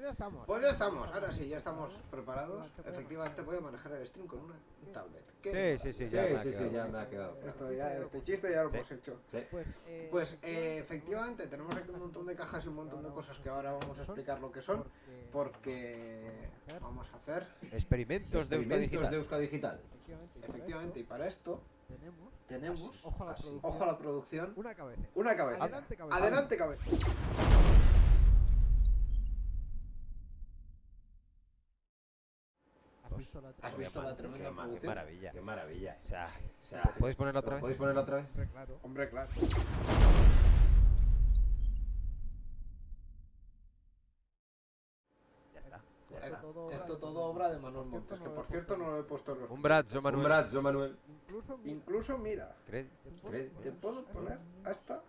ya estamos. Pues ya estamos, ahora sí, ya estamos preparados. Efectivamente voy a manejar el stream con una tablet. ¿Qué? Sí, sí, sí, ya me ha sí, sí, quedado. ya me ha quedado. Esto ya, este chiste ya lo hemos hecho. Sí. Pues, eh, Pues eh, efectivamente tenemos aquí un montón de cajas y un montón de cosas que ahora vamos a explicar lo que son. porque vamos a hacer, Experimentos de Experimentos Digital. de Euskadi Digital. efectivamente, y para esto tenemos, ojo a la producción, ojo a la producción, una cabeza. una cabeza. Adelante, cabeza. Adelante, cabeza. Visto la ¿Has visto la tremenda Qué, maravilla. Qué maravilla. O sea, O sea, ¿podéis ponerlo otra vez? ¿Podéis ponerlo otra vez? Hombre, claro. Hombre, claro. Ya está. Ya está. todo Esto obra- todo obra de Manuel Por Montes, que no por lo he cierto no lo he puesto en los... Un brazo, Manuel. Un brazo, Manuel. Incluso, mira, Incluso, mira, Cre- te puedo Cre- poner te puedo poner hasta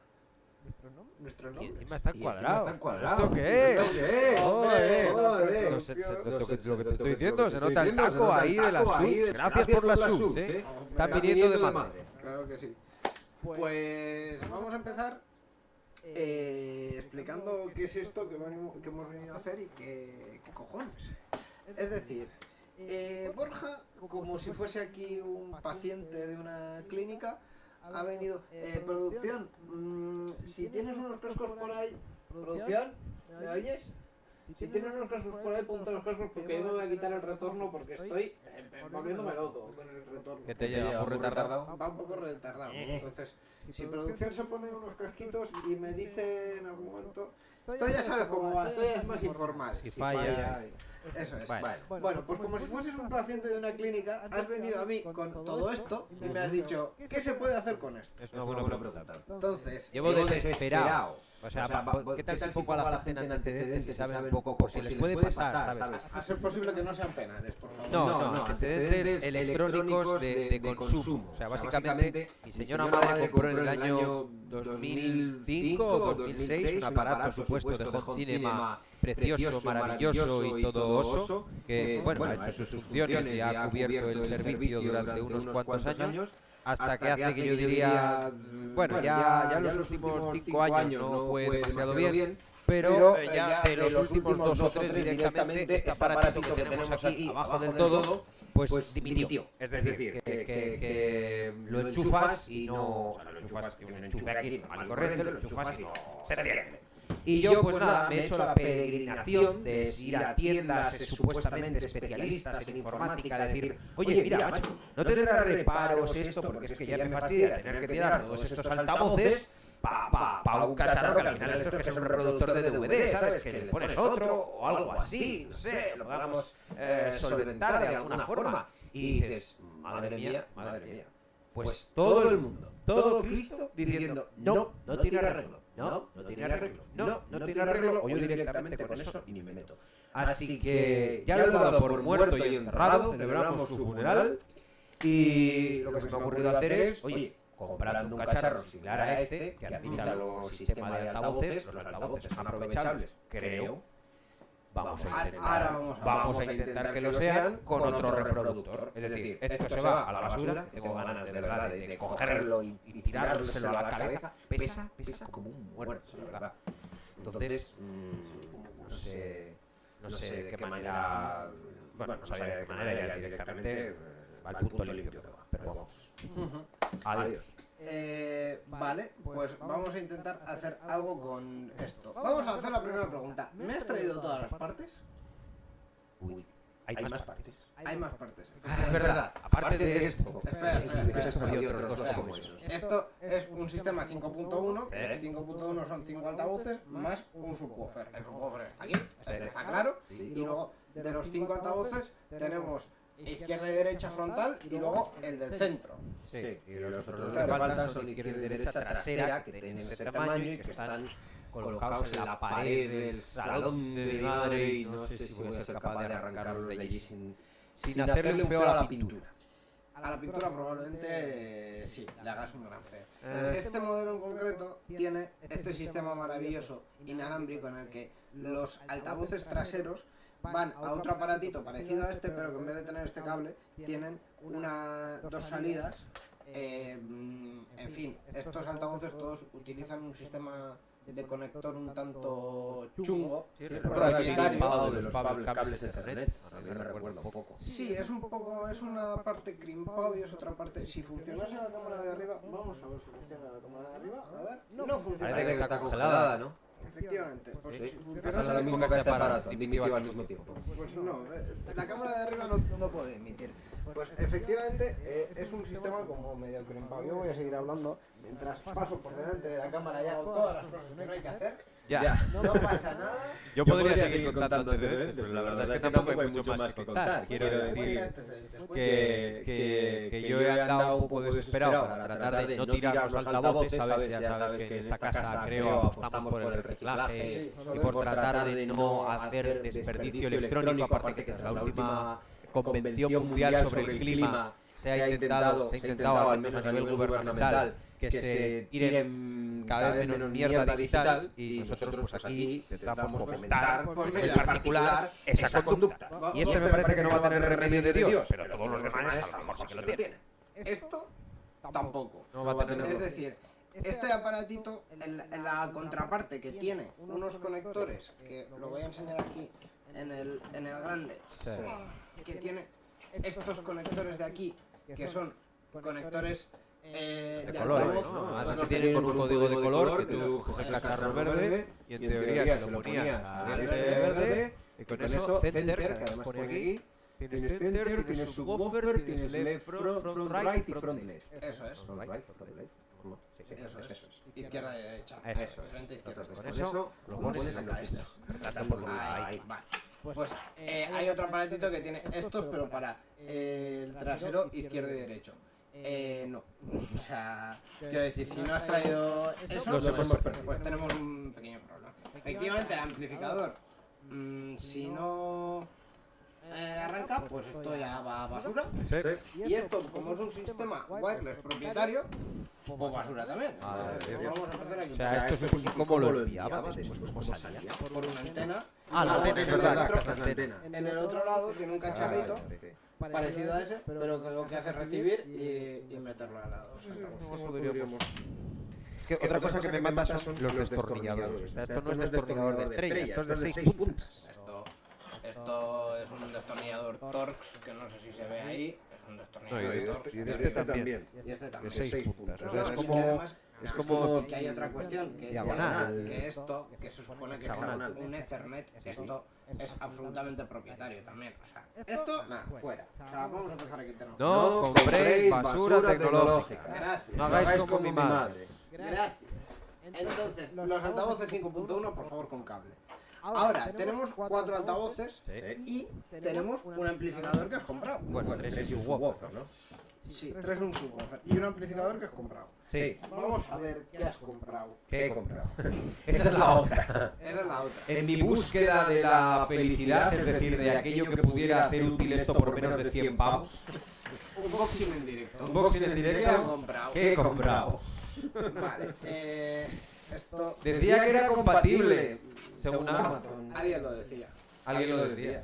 nuestro nombre. nuestro Y nombre. encima está Y encima cuadrado. está cuadrado. ¿Esto qué es? ¿Esto qué es? Joder. Lo, que, te estoy diciendo, se nota estoy el diciendo, se taco nota el ahí de las ahí subs. de- Gracias por las subs, ¿eh? Están viniendo de madre. Claro que sí. Pues, Pues vamos a empezar eh, eh, explicando qué es esto que hemos venido a hacer y qué, qué cojones. Es decir, eh, Borja, como si fuese aquí un paciente de una clínica, ha venido... Eh, producción, mm, si tienes unos cascos por ahí... Producción, ¿me oyes? Si tienes unos cascos por ahí, ponte los cascos porque yo me voy a quitar el retorno porque estoy eh, eh, volviéndome loco con el retorno. Que te llega muy retardado. Va un poco retardado. Entonces, si producción se pone unos casquitos y me dice en algún momento... Tú ya sabes cómo va, esto ya es más informal. Si falla. Eso es. Bueno. Bueno, pues como si fueses un paciente de una clínica, has venido a mí con todo esto y me has dicho, ¿qué se puede hacer con esto? Es una buena pregunta. Entonces, Llevo desesperado. O sea, O sea, pa- va- ¿qué tal ¿qué si tal pongo a la gente en antecedentes y saben un poco por si les puede pasar, ¿sabes? a ser posible que no sean penales, por favor. No, No, no, no, antecedentes electrónicos de, de consumo. O sea, básicamente, mi señora madre compró en el año 2005 o 2006 un aparato supuesto de home cinema precioso, maravilloso y todo oso, que bueno, ha hecho sus funciones y ha cubierto el servicio durante unos cuantos años, hasta que hace que yo diría, bueno, ya, ya los últimos cinco años no fue demasiado bien, pero eh, ya de los últimos dos o tres directamente este aparatito que tenemos aquí abajo del todo pues dimitió. Es decir, que, que- que lo enchufas y no. O sea, lo enchufas, que un enchufe aquí normal corriente, lo enchufas y no se enciende. Y yo, pues nada, me he hecho la peregrinación de ir a tiendas supuestamente especialistas en informática, de decir, oye, mira, macho, no tendrá reparos esto, porque es que ya me fastidia tener que tirar todos estos altavoces pa, pa, pa un cacharro que al final esto es que es un reproductor de DVD, ¿sabes? Que le pones otro o algo así, no sé, lo podamos eh, solventar de alguna forma. Y dices, madre mía, madre mía. Pues todo el mundo, todo Cristo diciendo, no, no tiene arreglo, no, no tiene arreglo, no, no tiene arreglo, o yo directamente con eso ni me meto. Así que ya lo he dado por muerto y enterrado, celebramos su funeral y lo que se me ha ocurrido hacer es, oye, comprando un cacharro similar a este, que admita los sistemas de altavoces, los altavoces son aprovechables, creo. Vamos a intentar, Ahora vamos a- vamos a intentar que lo sean con otro reproductor. Es decir, esto se va a la basura, que tengo ganas de verdad de, de cogerlo y, y tirárselo a la cabeza. Pesa, pesa como un muerto, de verdad. Entonces, mm, no sé, no sé de qué manera, bueno, no sabía de qué manera ya directamente eh, al punto limpio que va. Pero vamos, adiós. Eh, vale, pues vamos a intentar hacer algo con esto. Vamos a hacer la primera pregunta. ¿Me has traído todas las partes? Uy, hay más partes. Hay más partes. Ah, es verdad, aparte de esto, Espera, espera, esto espera, espera. otros dos Espera. como esos. Esto es un sistema 5.1. ¿Eh? 5.1 son 5 altavoces más un subwoofer. El subwoofer está aquí, está claro. Y luego de los 5 altavoces tenemos izquierda y derecha frontal y luego el del centro. Sí, y los otros dos que faltan son izquierda y derecha trasera, que tienen ese tamaño y que están colocados en la pared del salón de mi madre y no sé si voy a ser capaz de arrancarlos de allí sin, sin hacerle un feo a la pintura. A la pintura probablemente sí, le hagas un gran feo. Eh, Este modelo en concreto tiene este sistema maravilloso inalámbrico en el que los altavoces traseros van a otro aparatito parecido a este, pero que en vez de tener este cable, tienen una, dos salidas. eh, mm, en fin, estos altavoces todos utilizan un sistema de conector un tanto chungo. Sí, limpado de los cables, cables de Ethernet. A mí me recuerda un poco. Sí, es un poco, es una parte crimpado y es otra parte. Si funcionase la cámara de arriba, vamos a ver si funciona la cámara de arriba. A ver, no, funciona. Parece que está congelada, ¿no? Efectivamente, pues Sí. funcionase lo mismo que este aparato, al mismo tiempo. Pues no, eh, la cámara de arriba no, no puede emitir. Pues efectivamente eh, es un sistema como medio crimpado. Yo voy a seguir hablando mientras paso por delante de la cámara y hago todas las cosas que no hay que hacer. Ya. No pasa nada. Yo podría seguir contando antecedentes, pero la verdad es que tampoco hay mucho más que contar. Quiero decir que, que, que yo he andado un poco desesperado para tratar de no tirar los altavoces, ¿sabes? Ya sabes que en esta casa creo apostamos por el reciclaje y por tratar de no hacer desperdicio electrónico, aparte que tras la última convención mundial sobre el clima se ha intentado, se ha intentado al menos a nivel gubernamental que se tire cada vez menos mierda digital y nosotros pues aquí intentamos fomentar Pues en particular esa conducta. Y este me parece que no va a tener remedio de Dios, pero todos los demás a lo mejor sí que lo tienen. Esto tampoco. No va a tener Es decir, este aparatito, en, en la contraparte que tiene unos conectores, que lo voy a enseñar aquí en el, en el grande, que tiene estos conectores de aquí, que son conectores eh, de de colores, ¿no? Además tienen con un código de color que tú coges el cacharro verde y en teoría se lo ponías a este verde y con eso center, que además pone aquí, tienes center, tienes subwoofer, tienes left, front, right y front left. Eso es. Front right, front left. Sí, sí, Eso es, eso es. Izquierda y derecha. Eso es. es. Frente, izquierda, con eso lo ¿Cómo pones en por Ahí, ahí. vale. Pues eh, hay otro aparatito que tiene estos, pero para eh, el trasero izquierdo y derecho. Eh, no. O sea, quiero decir, si no has traído eso, No se pues, pues tenemos un pequeño problema. Efectivamente, el amplificador, mm, si no eh, arranca, pues esto ya va a basura. Sí. Y esto, como es un sistema wireless propietario, pues basura también. Dios. Vamos a empezar aquí. O sea, esto es un poquito como lo enviaba después, cómo salía. por una antena. Ah, la antena, es verdad. En el otro lado tiene un cacharrito Vale, parecido a ese, pero que lo que hace es recibir y, y meterlo a la dos. Es que otra cosa que me mata son los destornilladores. Esto no es destornillador de estrella, esto es de 6 puntas. Esto, es un destornillador Torx, que no sé si se ve ahí. Es un No, y destornillador de Torx. este, y de este también, Y este de también. 6 puntas. O sea, es como... además, Es como... que hay otra cuestión que, Diagonal. que esto que se supone que Hexagonal. es un Ethernet esto es absolutamente propietario también o sea esto nada fuera o sea vamos a empezar aquí tenemos No compréis basura tecnológica. gracias No hagáis como mi madre. gracias entonces los altavoces 5.1 por favor con cable ahora tenemos cuatro altavoces Sí. y tenemos un amplificador que has comprado Bueno, tres y un subwoofer, ¿no? sí tres un subwoofer y un amplificador que has comprado Sí. vamos a ver qué has comprado ¿Qué he comprado? Esta es la otra. era la otra En mi búsqueda de la felicidad, es decir, de aquello que pudiera hacer útil esto por menos de 100 pavos, Unboxing en directo. Unboxing en ¿Qué directo. ¿qué he comprado? Vale, eh, esto. Decía que era compatible, según Amazon. Alguien lo decía. Alguien lo decía.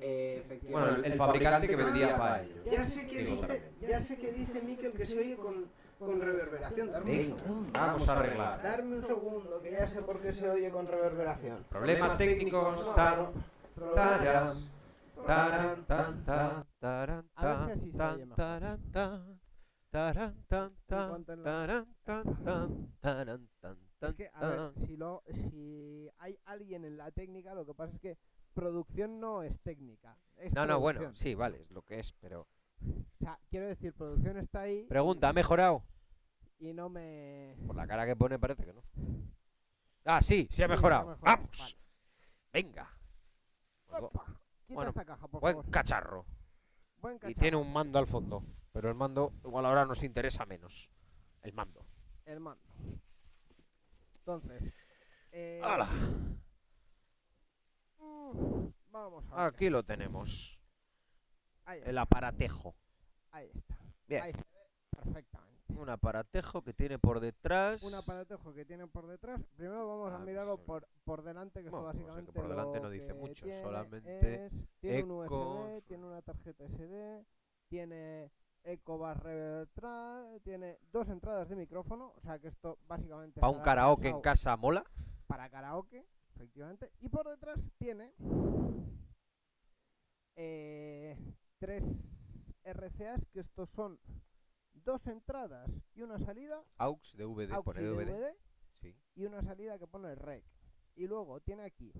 Eh, efectivamente. Bueno, el, el fabricante que vendía para ello. Ya sé que Digo, dice, ya sé que dice Mikel que se oye con, con reverberación. Darme un Venga, segundo. vamos a arreglar. Darme un segundo, que ya sé por qué se oye con reverberación. Problemas técnicos, tan, taran, taran, tan, tan, taran, tan, así se tan, taran, tan, taran, tan, tan, cuanto en la- taran, tan, tan, taran, tan, tan, Es que, a ver, si, lo, si hay alguien en la técnica, lo que pasa es que producción no es técnica. es No, no, bueno, sí, vale, es lo que es, pero... O sea, quiero decir, producción está ahí Pregunta, ¿ha mejorado? y no me... Por la cara que pone parece que no. Ah, sí, sí ha Sí, mejorado. Vamos. vale. Venga. Opa, Quita bueno, esta caja, por Buen favor. cacharro. Buen Y cacharro. tiene un mando al fondo. Pero el mando igual ahora nos interesa menos. El mando. El mando. Entonces... Eh, mm, Vamos a ver. Aquí lo tenemos. El aparatejo. ahí está. Bien. Ahí se ve perfectamente. Un aparatejo que tiene por detrás. Un aparatejo que tiene por detrás. Primero vamos Ah, a pues mirarlo sobre- por, por delante, que Bueno, esto pues es que básicamente por delante no dice mucho, solamente es- tiene un USB, tiene una tarjeta SD, tiene Reverb Tra- tiene dos entradas de micrófono, o sea que esto básicamente Para un karaoke en casa mola. para karaoke, efectivamente, y por detrás tiene eh, tres RCAs que estos son dos entradas y una salida, AUX, DVD, AUX pone DVD. DVD, Sí. y una salida que pone rec. Y luego tiene aquí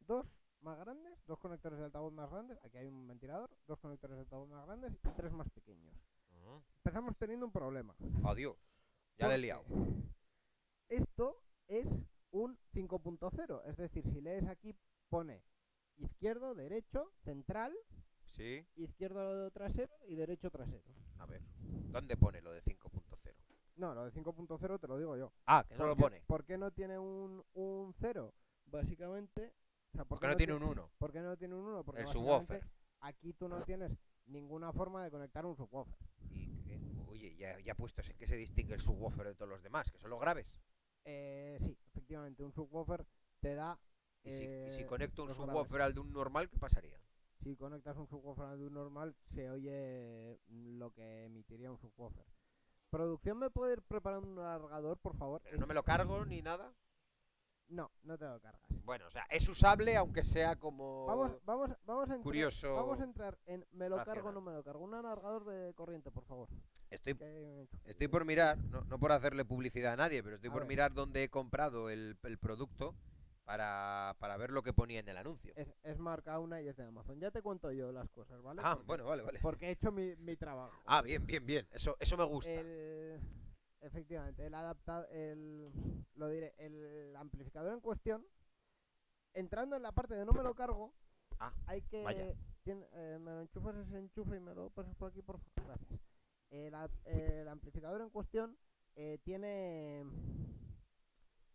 dos más grandes, dos conectores de altavoz más grandes, aquí hay un ventilador, dos conectores de altavoz más grandes y tres más pequeños. Empezamos teniendo un problema. Adiós. Ya le he liado. Esto es un 5.0, es decir, si lees aquí pone izquierdo, derecho, central, Sí. izquierdo trasero y derecho trasero. A ver. ¿Dónde pone lo de 5.0? No, lo de 5.0 te lo digo yo. Ah, que no lo ¿Por qué- pone. ¿Por qué no tiene un, un 0? Básicamente... sea, ¿por Porque no tiene ti- un 1. ¿Por qué no tiene un 1? Porque El subwoofer. aquí tú no tienes ninguna forma de conectar un subwoofer. Y, que- oye, ya, ya puestos en qué se distingue el subwoofer de todos los demás, que son los graves. Eh, sí, efectivamente, un subwoofer te da... Y si, y si eh, conecto un subwoofer al de un normal, ¿qué pasaría? Si conectas un subwoofer al de un normal, se oye mm, lo que emitiría un subwoofer. ¿Producción me puede ir preparando un alargador, por favor? Pero no me lo cargo ni nada. No, no te lo cargas. Bueno, o sea, es usable, aunque sea como Vamos, vamos, vamos a entrar, curioso. vamos a entrar en me lo cargo o no me lo cargo. Un alargador de corriente, por favor. Estoy, estoy por mirar, no, no por hacerle publicidad a nadie, pero estoy A por ver. mirar dónde he comprado el, el producto para, para ver lo que ponía en el anuncio. Es, es marca una y es de Amazon. Ya te cuento yo las cosas, ¿vale? Ah, Porque- bueno, vale, vale. Porque he hecho mi, mi trabajo. Ah, bien, bien, bien. Eso, eso me gusta. El, efectivamente, el adaptador, el, lo diré, el amplificador en cuestión, entrando en la parte de no me lo cargo, Ah, hay que, vaya. tiene- eh, me lo enchufas ese enchufe y me lo pasas por aquí, por favor, gracias. El amplificador en cuestión eh, tiene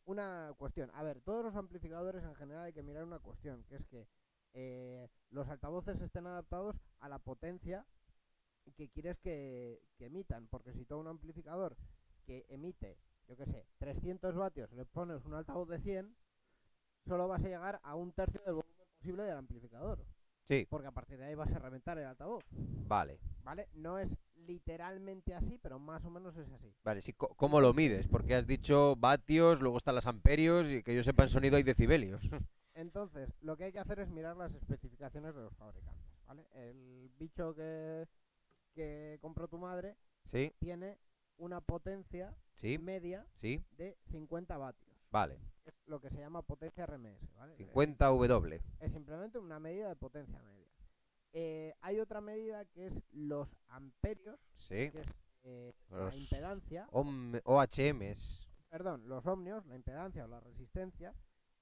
una cuestión. A ver, todos los amplificadores en general hay que mirar una cuestión, que es que eh, los altavoces estén adaptados a la potencia que quieres que, que emitan, porque si todo un amplificador que emite, yo qué sé, 300 vatios, le pones un altavoz de 100, solo vas a llegar a un tercio del volumen posible del amplificador, Sí, porque a partir de ahí vas a reventar el altavoz, vale. ¿vale? No es literalmente así, pero más o menos es así. Vale, sí, ¿cómo lo mides? Porque has dicho vatios, luego están las amperios y que yo sepa en sonido hay decibelios. Entonces, lo que hay que hacer es mirar las especificaciones de los fabricantes, ¿vale? El bicho que, que compró tu madre sí, tiene una potencia sí, media sí, de 50 vatios. vale. Es lo que se llama potencia RMS, ¿vale? 50 W. Es simplemente una medida de potencia media. Eh, hay otra medida que es los amperios, Sí. que es eh, la impedancia, Ohm- OHMs. perdón, los ohmios, la impedancia o la resistencia,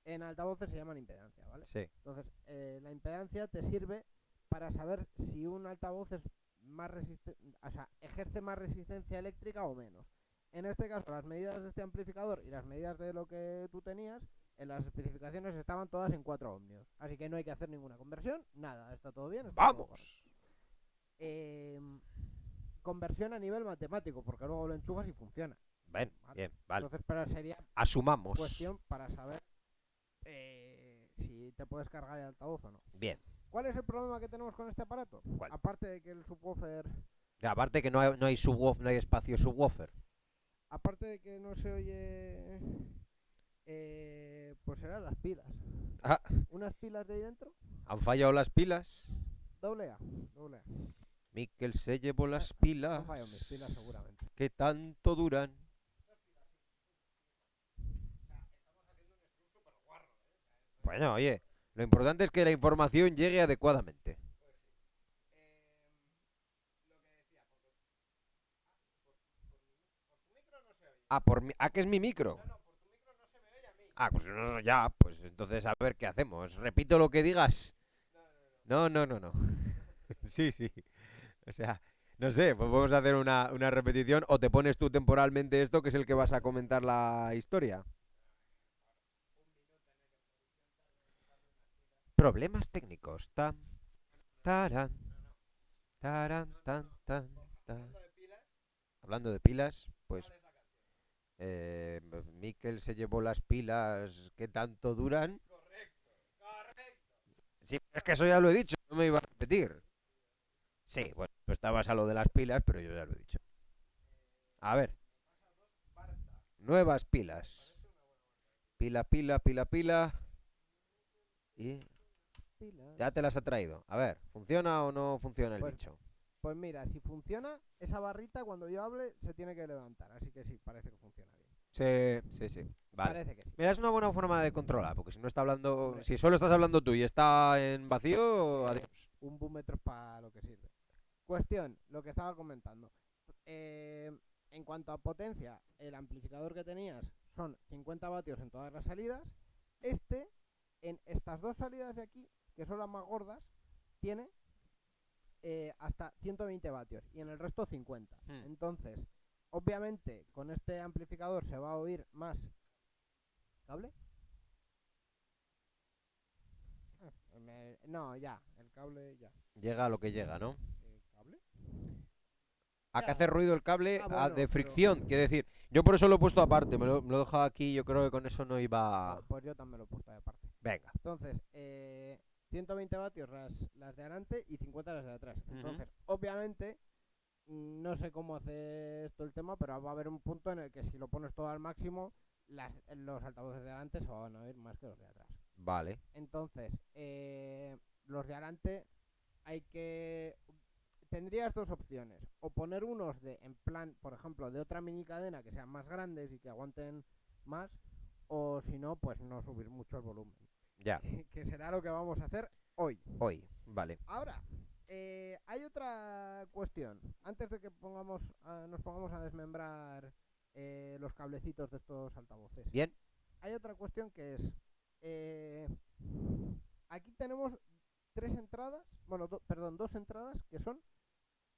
en altavoces se llaman impedancia, ¿vale? Sí. Entonces, eh, la impedancia te sirve para saber si un altavoz es más resiste- o sea, ejerce más resistencia eléctrica o menos. En este caso, las medidas de este amplificador y las medidas de lo que tú tenías, en las especificaciones estaban todas en 4 ohmios. Así que no hay que hacer ninguna conversión, nada, está todo bien. está todo ¡Vamos! correcto. Em, conversión a nivel matemático, porque luego lo enchufas y funciona. Vale. bien, vale. Entonces, pero sería Asumamos. cuestión para saber eh, si te puedes cargar el altavoz o no. Bien. ¿Cuál es el problema que tenemos con este aparato? ¿Cuál? Aparte de que el subwoofer, aparte que no hay, no hay subwoof- no hay espacio subwoofer. aparte de que no se oye, eh, pues serán las pilas. Ah, Unas pilas de ahí dentro, han fallado las pilas. doble A, doble A. Miquel se llevó las Han pilas. fallado mis pilas seguramente. Que tanto duran. Bueno, oye, lo importante es que la información llegue adecuadamente. Ah, por ah, que es mi micro. Ah, pues ya, pues entonces a ver qué hacemos. Repito lo que digas. No, no, no, no. sí, sí. O sea, no sé, pues vamos a hacer una, una repetición o te pones tú temporalmente esto, que es el que vas a comentar la historia. Problemas técnicos. Tan, taran, taran, tan, tan, tan. Hablando de pilas, pues eh, Miquel se llevó las pilas que tanto duran. Sí, es que eso ya lo he dicho, no me iba a repetir. Sí, bueno, Tú estabas a lo de las pilas, pero yo ya lo he dicho. A ver. Nuevas pilas. Pila, pila, pila, pila. Y ya te las ha traído. A ver, ¿funciona o no funciona el Pues- bicho? Pues mira, si funciona, esa barrita cuando yo hable se tiene que levantar. Así que sí, parece que funciona bien. Sí, sí, sí. Vale. Parece que sí. Mira, es una buena forma de controlar, porque si no está hablando, si solo estás hablando tú y está en vacío, adiós. Un búmetro para lo que sirve. Cuestión, lo que estaba comentando. Eh, en cuanto a potencia, el amplificador que tenías son 50 vatios en todas las salidas. Este, en estas dos salidas de aquí, que son las más gordas, tiene eh, hasta 120 vatios y en el resto 50. Hmm. Entonces, obviamente, con este amplificador se va a oír más cable. Ah, me- No, ya, el cable ya. Llega a lo que llega, ¿no? ¿El cable? A que Ya. hace ruido el cable Ah, a- bueno, de pero- fricción, quiere decir. Yo por eso lo he puesto aparte, me lo, me lo he dejado aquí, yo creo que con eso no iba... Pues- Pues yo también lo he puesto de aparte. Venga. Entonces, eh, 120 vatios las, las de adelante y 50 las de atrás. Entonces, obviamente, no sé cómo hace esto el tema, pero va a haber un punto en el que si lo pones todo al máximo, las, los altavoces de adelante se van a oír más que los de atrás. Vale. Entonces, eh, los de adelante hay que... Tendrías dos opciones. O poner unos de, en plan, por ejemplo, de otra mini cadena que sean más grandes y que aguanten más. O si no, pues no subir mucho el volumen. Ya. que será lo que vamos a hacer hoy. Hoy. Vale. Ahora, eh, hay otra cuestión. Antes de que pongamos, a- nos pongamos a desmembrar eh, los cablecitos de estos altavoces. Bien. Hay otra cuestión que es, eh, aquí tenemos tres entradas, bueno, do- perdón, dos entradas que son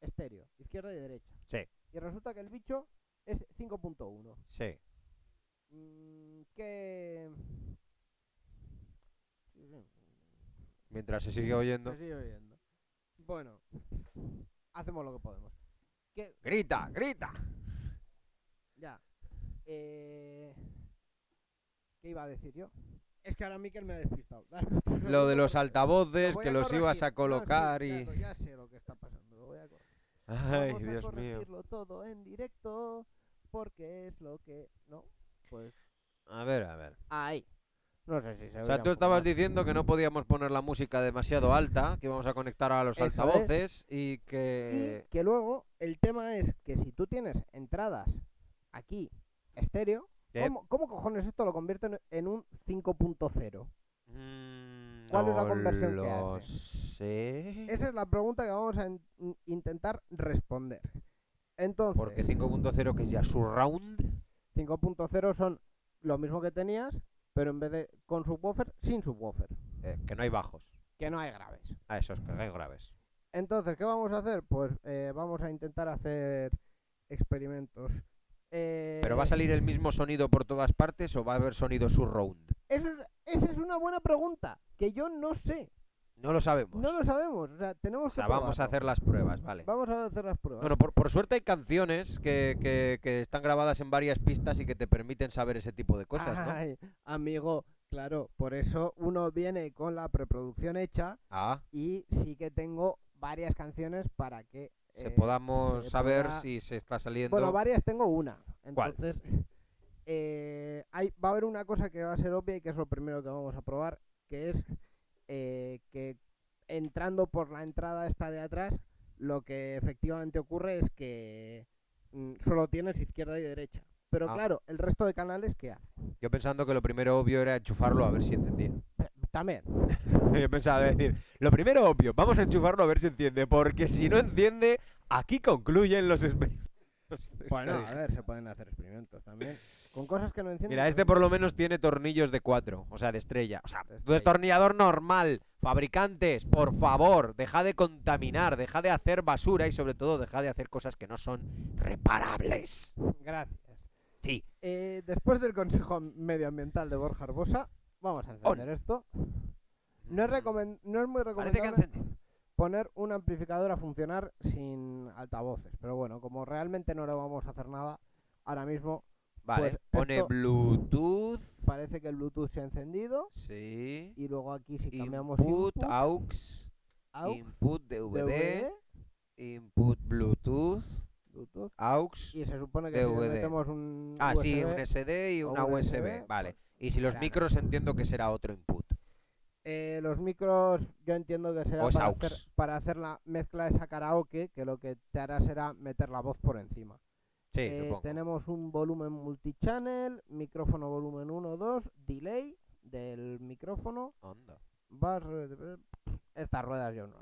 estéreo, izquierda y derecha. Sí. Y resulta que el bicho es 5.1. Sí. Mm, ¿Qué...? Sí, sí. Mientras se sigue oyendo. Se sigue oyendo. Bueno, hacemos lo que podemos. ¿Qué? Grita, grita. Ya. Eh... ¿Qué iba a decir yo? Es que ahora Miquel me ha despistado. Lo de los altavoces Lo que los ibas a No, sí, colocar y... ya, sé lo que está pasando. Lo voy a corregir. Ay, Vamos a Dios mío. corregirlo todo en directo porque es lo que... ¿No? Pues... A ver, a ver. Ahí. No sé si se O sea, tú estabas diciendo que no podíamos poner la música demasiado alta, que íbamos a conectar a los Eso es. altavoces y que... Y que luego el tema es que si tú tienes entradas aquí estéreo. ¿cómo, cómo cojones esto lo convierte en- un 5.0? Mm, ¿Cuál es la conversión que lo hace? sé. Esa es la pregunta que vamos a in- in- intentar responder. Entonces, Porque 5.0 que es ya surround. 5.0 son lo mismo que tenías, pero en vez de con subwoofer, sin subwoofer, eh, que no hay bajos. que no hay graves. Ah, esos que hay graves. Entonces, ¿qué vamos a hacer? Pues eh, vamos a intentar hacer experimentos. Eh, ¿Pero va a salir el mismo sonido por todas partes o va a haber sonido surround? Eso es, esa es una buena pregunta, que yo no sé. No lo sabemos. No lo sabemos. O sea, tenemos o sea, que vamos a hacer las pruebas, vale. Vamos a hacer las pruebas. Bueno, por, por suerte hay canciones que, que- que están grabadas en varias pistas y que te permiten saber ese tipo de cosas, ¿no? Ay, amigo, claro, por eso uno viene con la preproducción hecha Ah, y sí que tengo varias canciones para que se eh, podamos se saber pueda- si se está saliendo. Bueno, varias tengo una. ¿Cuál? Entonces, eh, hay, va a haber una cosa que va a ser obvia y que es lo primero que vamos a probar, que es eh, que entrando por la entrada esta de atrás, lo que efectivamente ocurre es que mm, solo tienes izquierda y derecha. Pero Ah. claro, el resto de canales, ¿qué hace? Yo pensando que lo primero obvio era enchufarlo a ver si encendía. También. Yo pensaba decir, lo primero obvio, vamos a enchufarlo a ver si enciende, porque si no enciende, aquí concluyen los experimentos. Bueno, a ver, se pueden hacer experimentos también. Con cosas que no encienden. Mira, este por lo menos tiene tornillos de 4, o sea, de estrella. O sea, tu destornillador normal. Fabricantes, por favor, deja de contaminar, deja de hacer basura y sobre todo deja de hacer cosas que no son reparables. Gracias. Sí. Eh, después del consejo medioambiental de Borja Arbosa, vamos a encender esto. No es, no es muy recomendable poner un amplificador a funcionar sin altavoces. Pero bueno, como realmente no le vamos a hacer nada, ahora mismo Vale, pues pone esto- Bluetooth. parece que el Bluetooth se ha encendido. Sí. Y luego aquí si cambiamos Input, input, aux, aux, input DVD, DVD, Input Bluetooth, Bluetooth. AUX. Y se supone que si DVD. metemos un Ah, sí, un SD y una USB, USB. Vale. Y si los claro. micros entiendo que será otro input. eh, los micros yo entiendo que será para hacer, para hacer la mezcla esa karaoke, que lo que te hará será meter la voz por encima. Sí, Eh, tenemos un volumen multichannel, micrófono volumen 1, 2, delay del micrófono, Onda. bar- estas ruedas yo no,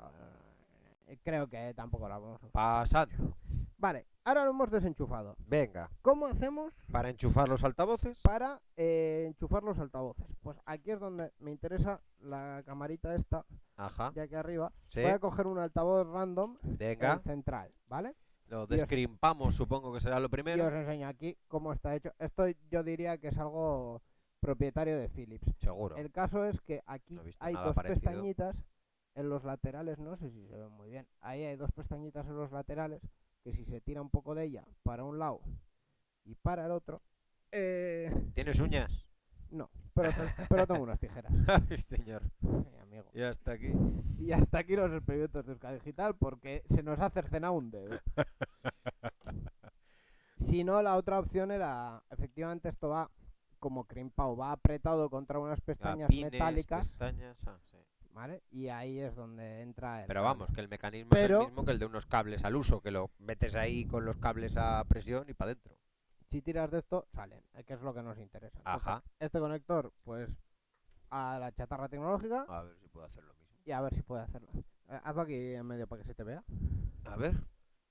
eh, creo que tampoco las vamos a usar. Pasando. Vale, ahora lo hemos desenchufado. Venga. ¿Cómo hacemos Para enchufar los altavoces. para eh, enchufar los altavoces? Pues aquí es donde me interesa la camarita esta, Ajá. de aquí arriba. Sí. Voy a coger un altavoz random Venga. el central, ¿vale? Lo descrimpamos, supongo que será lo Y primero. os enseño aquí cómo está hecho. Esto yo diría que es algo propietario de Philips. Seguro. El caso es que aquí No hay dos parecido. pestañitas en los laterales, no sé si se ven muy bien. Ahí hay dos pestañitas en los laterales que si se tira un poco de ella para un lado y para el otro, eh, ¿Tienes uñas? No, pero, pero tengo unas tijeras. Ay, señor. Ay, amigo. Y hasta aquí. Y hasta aquí los experimentos de Euskadi Digital porque se nos ha cercenado un dedo. si no, la otra opción era, efectivamente esto va como crimpado, va apretado contra unas pestañas metálicas, pestañas. ah, sí. ¿vale? Y ahí es donde entra el... Pero vamos, que el mecanismo es el mismo que el de unos cables al uso, que lo metes ahí con los cables a presión y para adentro. Si tiras de esto, salen, eh, que es lo que nos interesa. Entonces, Ajá. Este conector, pues, a la chatarra tecnológica A ver si puedo hacer lo mismo. y a ver si puede hacerlo. Eh, hazlo aquí en medio para que se te vea. A ver.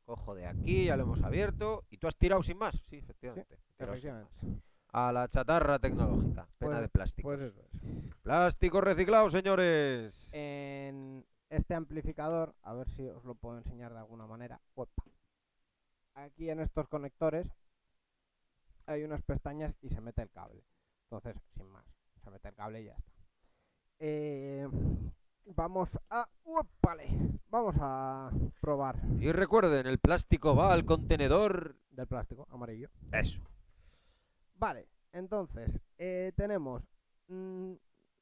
Cojo de aquí, ya lo hemos abierto. ¿Y tú has tirado sin más? Sí, efectivamente. Efectivamente. A la chatarra tecnológica. Pena Pues- de plástico. Pues eso es. Plástico reciclado, señores. En este amplificador, a ver si os lo puedo enseñar de alguna manera. Aquí en estos conectores hay unas pestañas y se mete el cable. Entonces, sin más, se mete el cable y ya está. Eh, vamos a... ¡Uépale! Vamos a probar Y recuerden, el plástico va al contenedor. del plástico amarillo. Eso. Vale, entonces eh, tenemos mm,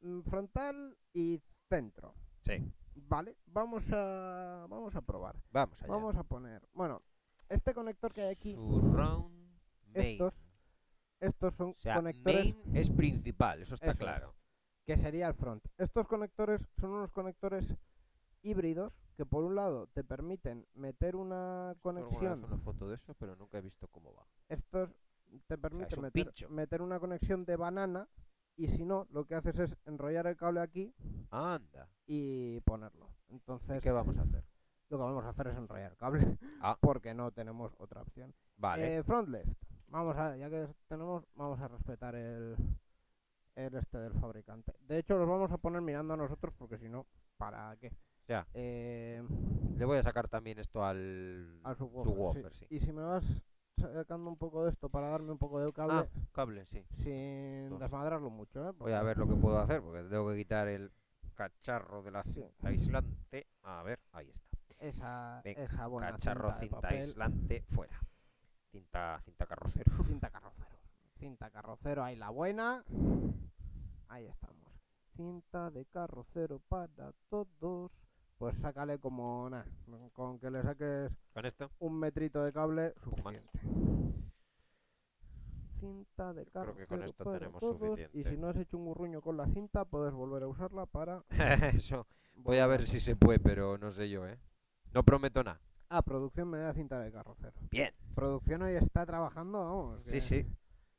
mm, frontal y centro. Sí. Vale, vamos a vamos a probar. Vamos allá. Vamos a poner, bueno, este conector que hay aquí, Surround estos estos son O sea, conectores main es principal, eso está Eso es. claro. que sería el front. Estos conectores son unos conectores híbridos que por un lado te permiten meter una conexión una foto de eso, pero nunca he visto cómo va. estos te permiten meter, una conexión de banana y si no, lo que haces es enrollar el cable aquí Anda. y ponerlo. ¿Y Entonces, qué vamos a hacer? lo que vamos a hacer es enrollar el cable Ah. porque no tenemos otra opción. Vale. Eh, front left. Vamos a, ya que tenemos, vamos a respetar el, el este del fabricante. De hecho, los vamos a poner mirando a nosotros porque si no, ¿para qué? Ya. Eh, Le voy a sacar también esto al, al subwoofer, sí. subwoofer, sí. Y si me vas sacando un poco de esto para darme un poco de cable Ah, cable, sí. sin Dos. desmadrarlo mucho, ¿eh? Voy a ver lo que puedo hacer, porque tengo que quitar el cacharro de la Sí. cinta aislante. A ver, ahí está. Esa, Venga, esa buena Cacharro cinta aislante fuera. Cinta, cinta carrocero. Cinta carrocero. Cinta carrocero, ahí la buena. Ahí estamos. Cinta de carrocero para todos. Pues sácale como nada. Con que le saques Con esto. un metrito de cable, suficiente. Cinta de creo carrocero que con esto para tenemos todos. Y suficiente. si no has hecho un gurruño con la cinta, puedes volver a usarla para. Eso. Voy a ver si se puede, pero no sé yo, ¿eh? No prometo nada. Ah, producción me da cinta de carrocero. Bien. Producción hoy está trabajando, vamos. Sí, sí.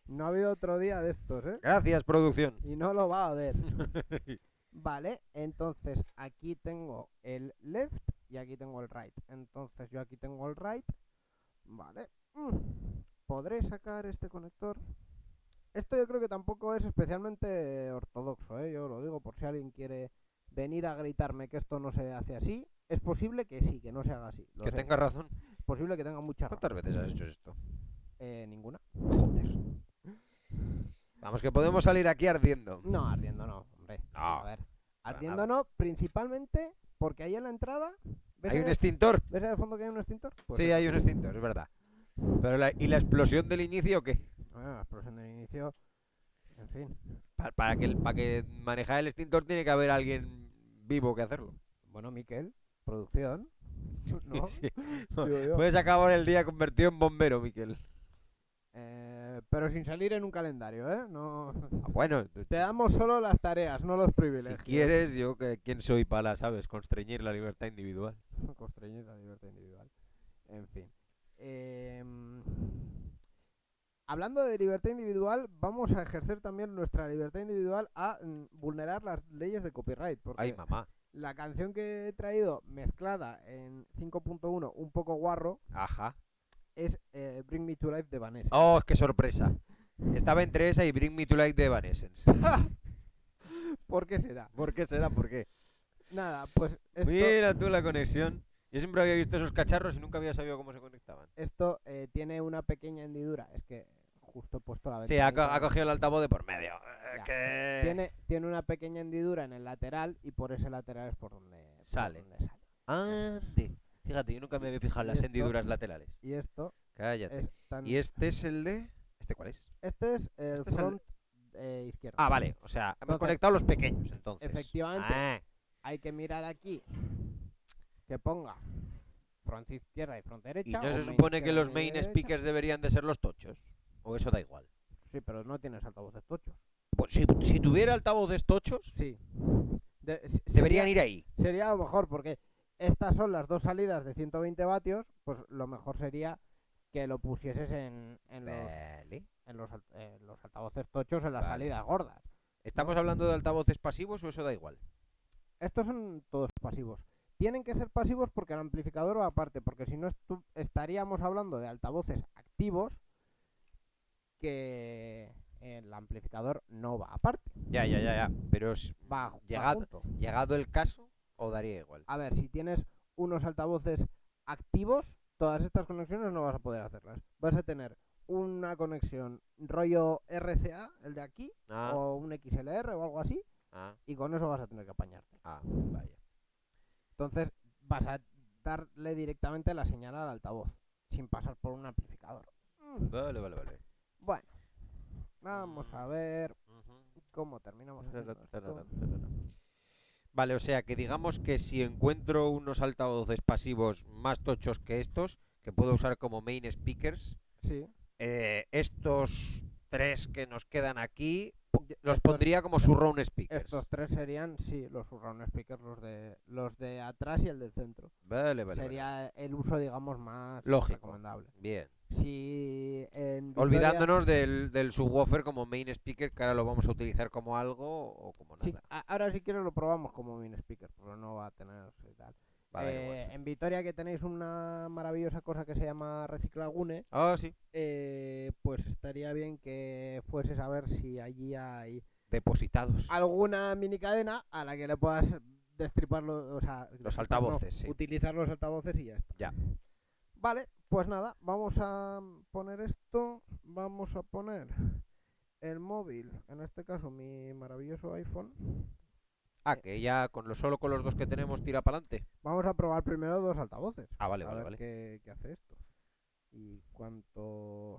No ha habido otro día de estos, ¿eh? Gracias, producción. Y no lo va a ver. Vale, entonces aquí tengo el left y aquí tengo el right. Entonces yo aquí tengo el right. Vale. Mm, ¿Podré sacar este conector? Esto yo creo que tampoco es especialmente ortodoxo, ¿eh? Yo lo digo por si alguien quiere venir a gritarme que esto no se hace así. Es posible que sí, que no se haga así. lo Que sé. tenga razón. Es posible que tenga mucha razón. ¿Cuántas veces has hecho esto? Eh, ninguna. Joder. Vamos, que podemos salir aquí ardiendo. No, ardiendo no, hombre. No, A ver. Ardiendo no, principalmente porque ahí en la entrada. ¿ves ¿Hay un extintor? ¿Ves al fondo que hay un extintor? Pues Sí, hay un extintor, es verdad. Pero la- ¿Y la explosión del inicio qué? Bueno, la explosión del inicio. En fin. Pa- Para, que, el- para que manejar el extintor tiene que haber alguien vivo que hacerlo. Bueno, Miquel, producción. ¿no? Sí. Puedes acabar el día convertido en bombero, Miquel. Eh, pero sin salir en un calendario, ¿eh? No... Ah, bueno, Te damos solo las tareas, no los si privilegios. quieres, yo que quién soy para, ¿sabes? Constreñir la libertad individual. Constreñir la libertad individual. En fin. Em, hablando de libertad individual, vamos a ejercer también nuestra libertad individual a mm, vulnerar las leyes de copyright. Porque Ay, mamá. La canción que he traído mezclada en 5.1, un poco guarro, Ajá. es eh, Bring Me to Life de Vanessa. Oh, qué sorpresa. Estaba entre esa y Bring Me to Life de Evanescence. ¿Por qué será? ¿Por qué será? ¿Por qué? Nada, pues esto, Mira tú la conexión. Yo siempre había visto esos cacharros y nunca había sabido cómo se conectaban. esto eh, tiene una pequeña hendidura. Es que justo puesto la Sí, ha, co- ventanita. ha cogido el altavoz de por medio. Eh, Ya. que- Tiene, tiene una pequeña hendidura en el lateral y por ese lateral es por donde por Sale. donde sale. Ande. Fíjate, yo nunca me había fijado en las esto- hendiduras laterales. Y esto Cállate. es tan... ¿Y este es el de...? ¿Este cuál es? Este es el este es el- front eh, izquierdo. Ah, vale. O sea, hemos Entonces- conectado los pequeños, entonces. Efectivamente. Ah, Hay que mirar aquí que ponga front izquierda y front derecha. ¿Y no se supone que los main speakers deberían de ser los tochos? ¿O eso da igual? Sí, pero no tienes altavoces tochos. Pues si, si tuviera altavoces tochos, Sí. De- deberían sería- ir ahí. Sería lo mejor porque estas son las dos salidas de 120 vatios, pues lo mejor sería que lo pusieses en, en los, Vale. en los, alt- en los altavoces tochos en las Vale. salidas gordas. ¿Estamos hablando de altavoces pasivos o eso da igual? Estos son todos pasivos. Tienen que ser pasivos porque el amplificador va aparte, porque si no estaríamos hablando de altavoces activos que el amplificador no va aparte, Ya, ya, ya, ya. Pero es va, va Llegado- junto. llegado el caso, o daría igual. A ver, si tienes unos altavoces activos, todas estas conexiones no vas a poder hacerlas. Vas a tener una conexión rollo RCA, el de aquí, Ah, o un XLR o algo así, ah, y con eso vas a tener que apañarte. ah, vaya. Entonces vas a darle directamente la señal al altavoz, sin pasar por un amplificador. Vale, vale, vale. Bueno, vamos a ver cómo terminamos haciendo esto. Vale, o sea que digamos que si encuentro unos altavoces pasivos más tochos que estos, que puedo usar como main speakers, Sí, eh, estos tres que nos quedan aquí los pondría como surround speakers. Estos tres serían, sí, los surround speakers, los de los de atrás y el del centro. Vale, vale, vale. Sería el uso, digamos, más Lógico. recomendable. Bien. Si en Olvidándonos del, del subwoofer como main speaker, que ahora lo vamos a utilizar como algo o como nada. ahora si quieres lo probamos como main speaker, pero no va a tener tal. Eh, en Vitoria que tenéis una maravillosa cosa que se llama Reciclagune, Ah, sí. eh, pues estaría bien que fueses a ver si allí hay Depositados. alguna mini cadena a la que le puedas destripar los, o sea, no, altavoces, sí. utilizar los altavoces y ya está. Ya. Vale, pues nada, vamos a poner esto, vamos a poner el móvil, en este caso mi maravilloso iPhone. Ah, que ya con lo solo con los dos que tenemos tira para adelante. Vamos a probar primero dos altavoces. Ah, vale, a vale, ver vale. Qué, qué hace esto. Y cuánto,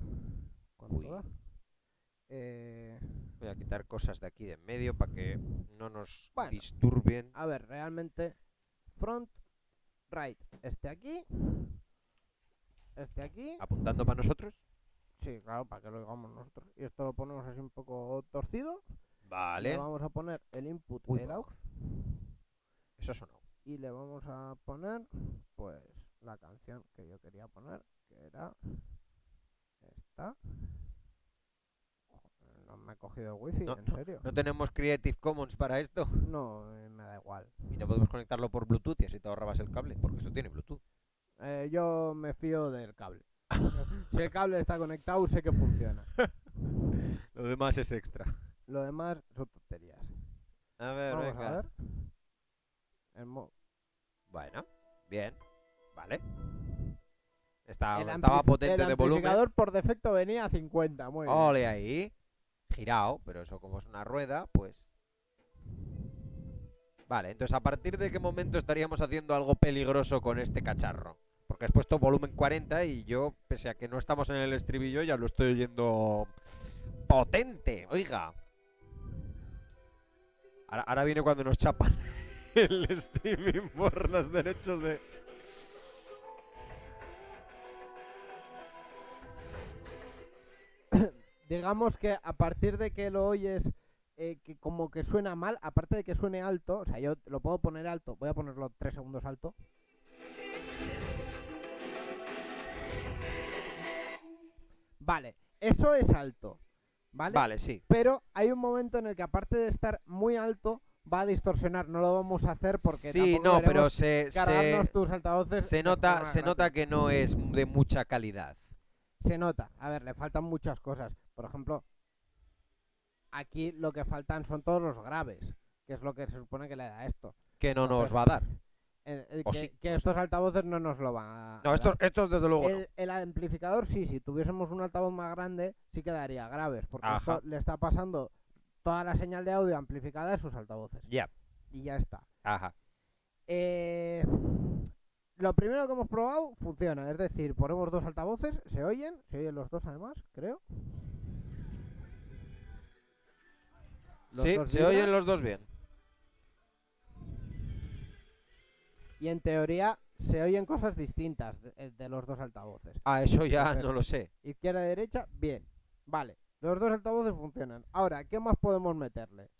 cuánto Uy. da. Eh, Voy a quitar cosas de aquí de en medio para que no nos Bueno. disturben. a ver, realmente front right este aquí, este aquí. Apuntando para nosotros. Sí, claro, para que lo digamos nosotros. Y esto lo ponemos así un poco torcido. Vale. Le vamos a poner el input Uy, el aux Eso sonó. y le vamos a poner pues la canción que yo quería poner, que era esta. No me he cogido el wifi, No, en serio. No tenemos Creative Commons para esto. No, eh, me da igual. Y no podemos conectarlo por Bluetooth y así te ahorrabas el cable, porque esto tiene Bluetooth. Eh, yo me fío del cable. si el cable está conectado, sé que funciona. Lo demás es extra. Lo demás son tonterías. A ver, Vamos venga. a ver. El mo- Bueno, bien. Vale. Está, el estaba potente el de volumen. amplificador por defecto venía a 50, muy bien. Ole ahí. Girado, pero eso como es una rueda, pues. Vale, entonces a partir de qué momento estaríamos haciendo algo peligroso con este cacharro. Porque has puesto volumen 40 y yo, pese a que no estamos en el estribillo, ya lo estoy oyendo potente. Oiga. Ahora, viene cuando nos chapan el streaming por los derechos de... Digamos que a partir de que lo oyes eh, que como que suena mal, aparte de que suene alto, o sea, yo lo puedo poner alto, voy a ponerlo tres segundos alto. Vale, eso es alto. ¿Vale? Vale, sí. Pero hay un momento en el que aparte de estar muy alto, va a distorsionar. No lo vamos a hacer porque Sí, no, pero se, se, tus altavoces se nota, se nota que no es de mucha calidad. Se nota. A ver, le faltan muchas cosas. Por ejemplo, aquí lo que faltan son todos los graves, que es lo que se supone que le da esto. Que no nos va a dar. Que, sí, que no estos altavoces no nos lo van a. No, estos, estos desde luego no. el, amplificador sí, si tuviésemos un altavoz más grande, sí quedaría graves, porque esto le está pasando toda la señal de audio amplificada a sus altavoces. Ya, Y ya está. ajá. Eh, lo primero que hemos probado funciona, es decir, ponemos dos altavoces, se oyen, se oyen los dos además, creo. Los Sí, se vibran, oyen los dos bien. Y en teoría se oyen cosas distintas de, eh, de los dos altavoces. Ah, eso ya Entonces, no lo sé. Izquierda y derecha, bien. Vale, los dos altavoces funcionan. Ahora, ¿qué más podemos meterle?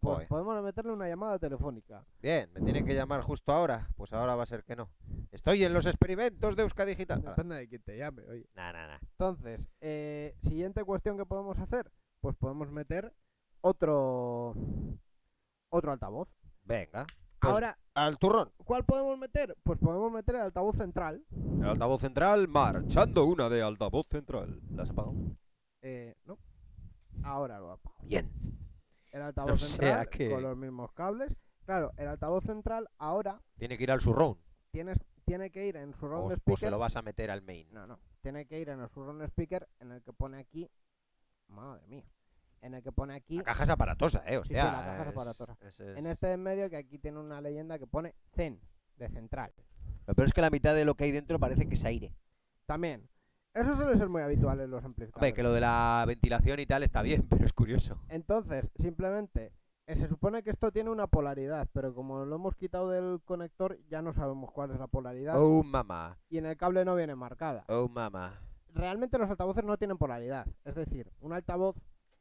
Pues Joder. podemos meterle una llamada telefónica. Bien, me tienen que llamar justo ahora. Pues ahora va a ser que no. Estoy en los experimentos de Euska Digital. Depende de quién te llame, oye. Nah, nah, nah. Entonces, eh, siguiente cuestión que podemos hacer, pues podemos meter otro otro altavoz. Venga. Pues- Ahora, Al turrón. ¿cuál podemos meter? Pues podemos meter el altavoz central. El altavoz central marchando una de altavoz central. ¿La has apagado? Eh, no. Ahora lo apago. Bien. El altavoz No central que- con los mismos cables. Claro, el altavoz central ahora Tiene que ir al surround. tienes, tiene que ir en su O, round o se speaker. lo vas a meter al main. No, no. Tiene que ir en el surround speaker en el que pone aquí. Madre mía. En el que pone aquí. La caja es aparatosa, eh. sí, Hostia. la caja es es- aparatosa. es- es- En este de en medio que aquí tiene una leyenda que pone Zen, de central. Lo peor es que la mitad de lo que hay dentro parece que es aire. También. Eso suele ser muy habitual en los Hombre, amplificadores. que lo de la ventilación y tal está bien, pero es curioso. Entonces, simplemente, eh, se supone que esto tiene una polaridad, pero como lo hemos quitado del conector, ya no sabemos cuál es la polaridad. Oh, mamá. Y en el cable no viene marcada. Oh, mamá. Realmente los altavoces no tienen polaridad. Es decir, un altavoz,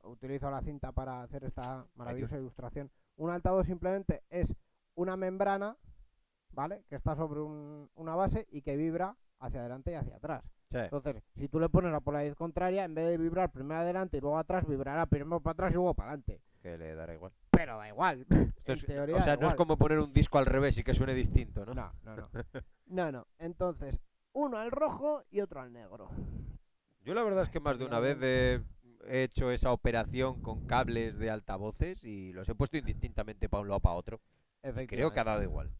utilizo la cinta para hacer esta maravillosa ilustración, un altavoz simplemente es una membrana, ¿vale? Que está sobre un- una base y que vibra hacia adelante y hacia atrás. Sí. Entonces, si tú le pones la polaridad contraria, en vez de vibrar primero adelante y luego atrás, vibrará primero para atrás y luego para adelante. Que le dará igual. Pero da igual. Esto en es- teoría o sea, no es como poner un disco al revés y que suene distinto, ¿no? No, no, no. No, no. Entonces, uno al rojo y otro al negro. Yo la verdad es que más de una vez he he hecho esa operación con cables de altavoces y los he puesto indistintamente para un lado o para otro. Creo que ha dado igual.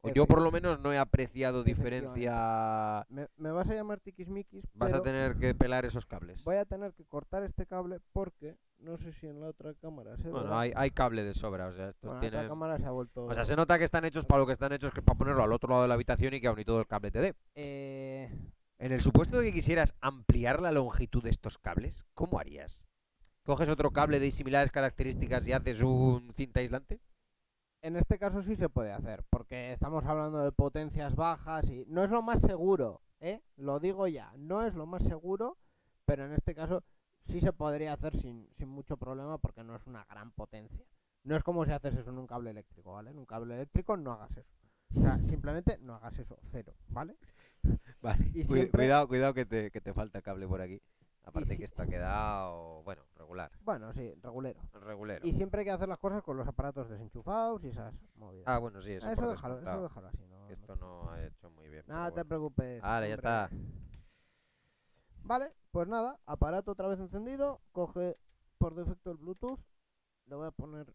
O yo por lo menos no he apreciado diferencia. Me, me vas a llamar tiquismiquis, Vas pero a tener que pelar esos cables. voy a tener que cortar este cable porque no sé si en la otra cámara se Bueno, hay, hay cable de sobra, o sea, esto Bueno, tiene... otra cámara se ha vuelto... O sea, se nota que están hechos para lo que están hechos, que es para ponerlo al otro lado de la habitación y que aún y todo el cable te dé. Eh, En el supuesto de que quisieras ampliar la longitud de estos cables, ¿cómo harías? ¿Coges otro cable de similares características y haces un cinta aislante? en este caso sí se puede hacer, porque estamos hablando de potencias bajas y no es lo más seguro, ¿eh? Lo digo ya, no es lo más seguro, pero en este caso sí se podría hacer sin, sin mucho problema porque no es una gran potencia. No es como si haces eso en un cable eléctrico, ¿vale? En un cable eléctrico no hagas eso. O sea, simplemente no hagas eso, cero, ¿vale? Vale. Y siempre- Cuidado, cuidado que te, que te falta cable por aquí. Aparte si- que esto ha quedado, bueno, regular. Bueno, sí, regulero. Regulero. Y siempre hay que hacer las cosas con los aparatos desenchufados y esas movidas. Ah, bueno, sí, eso, Ah, eso, déjalo, eso déjalo así. No, Esto no ha hecho muy bien. Nada te preocupes. Vale, ya está. Vale, pues nada, aparato otra vez encendido, coge por defecto el Bluetooth, le voy a poner...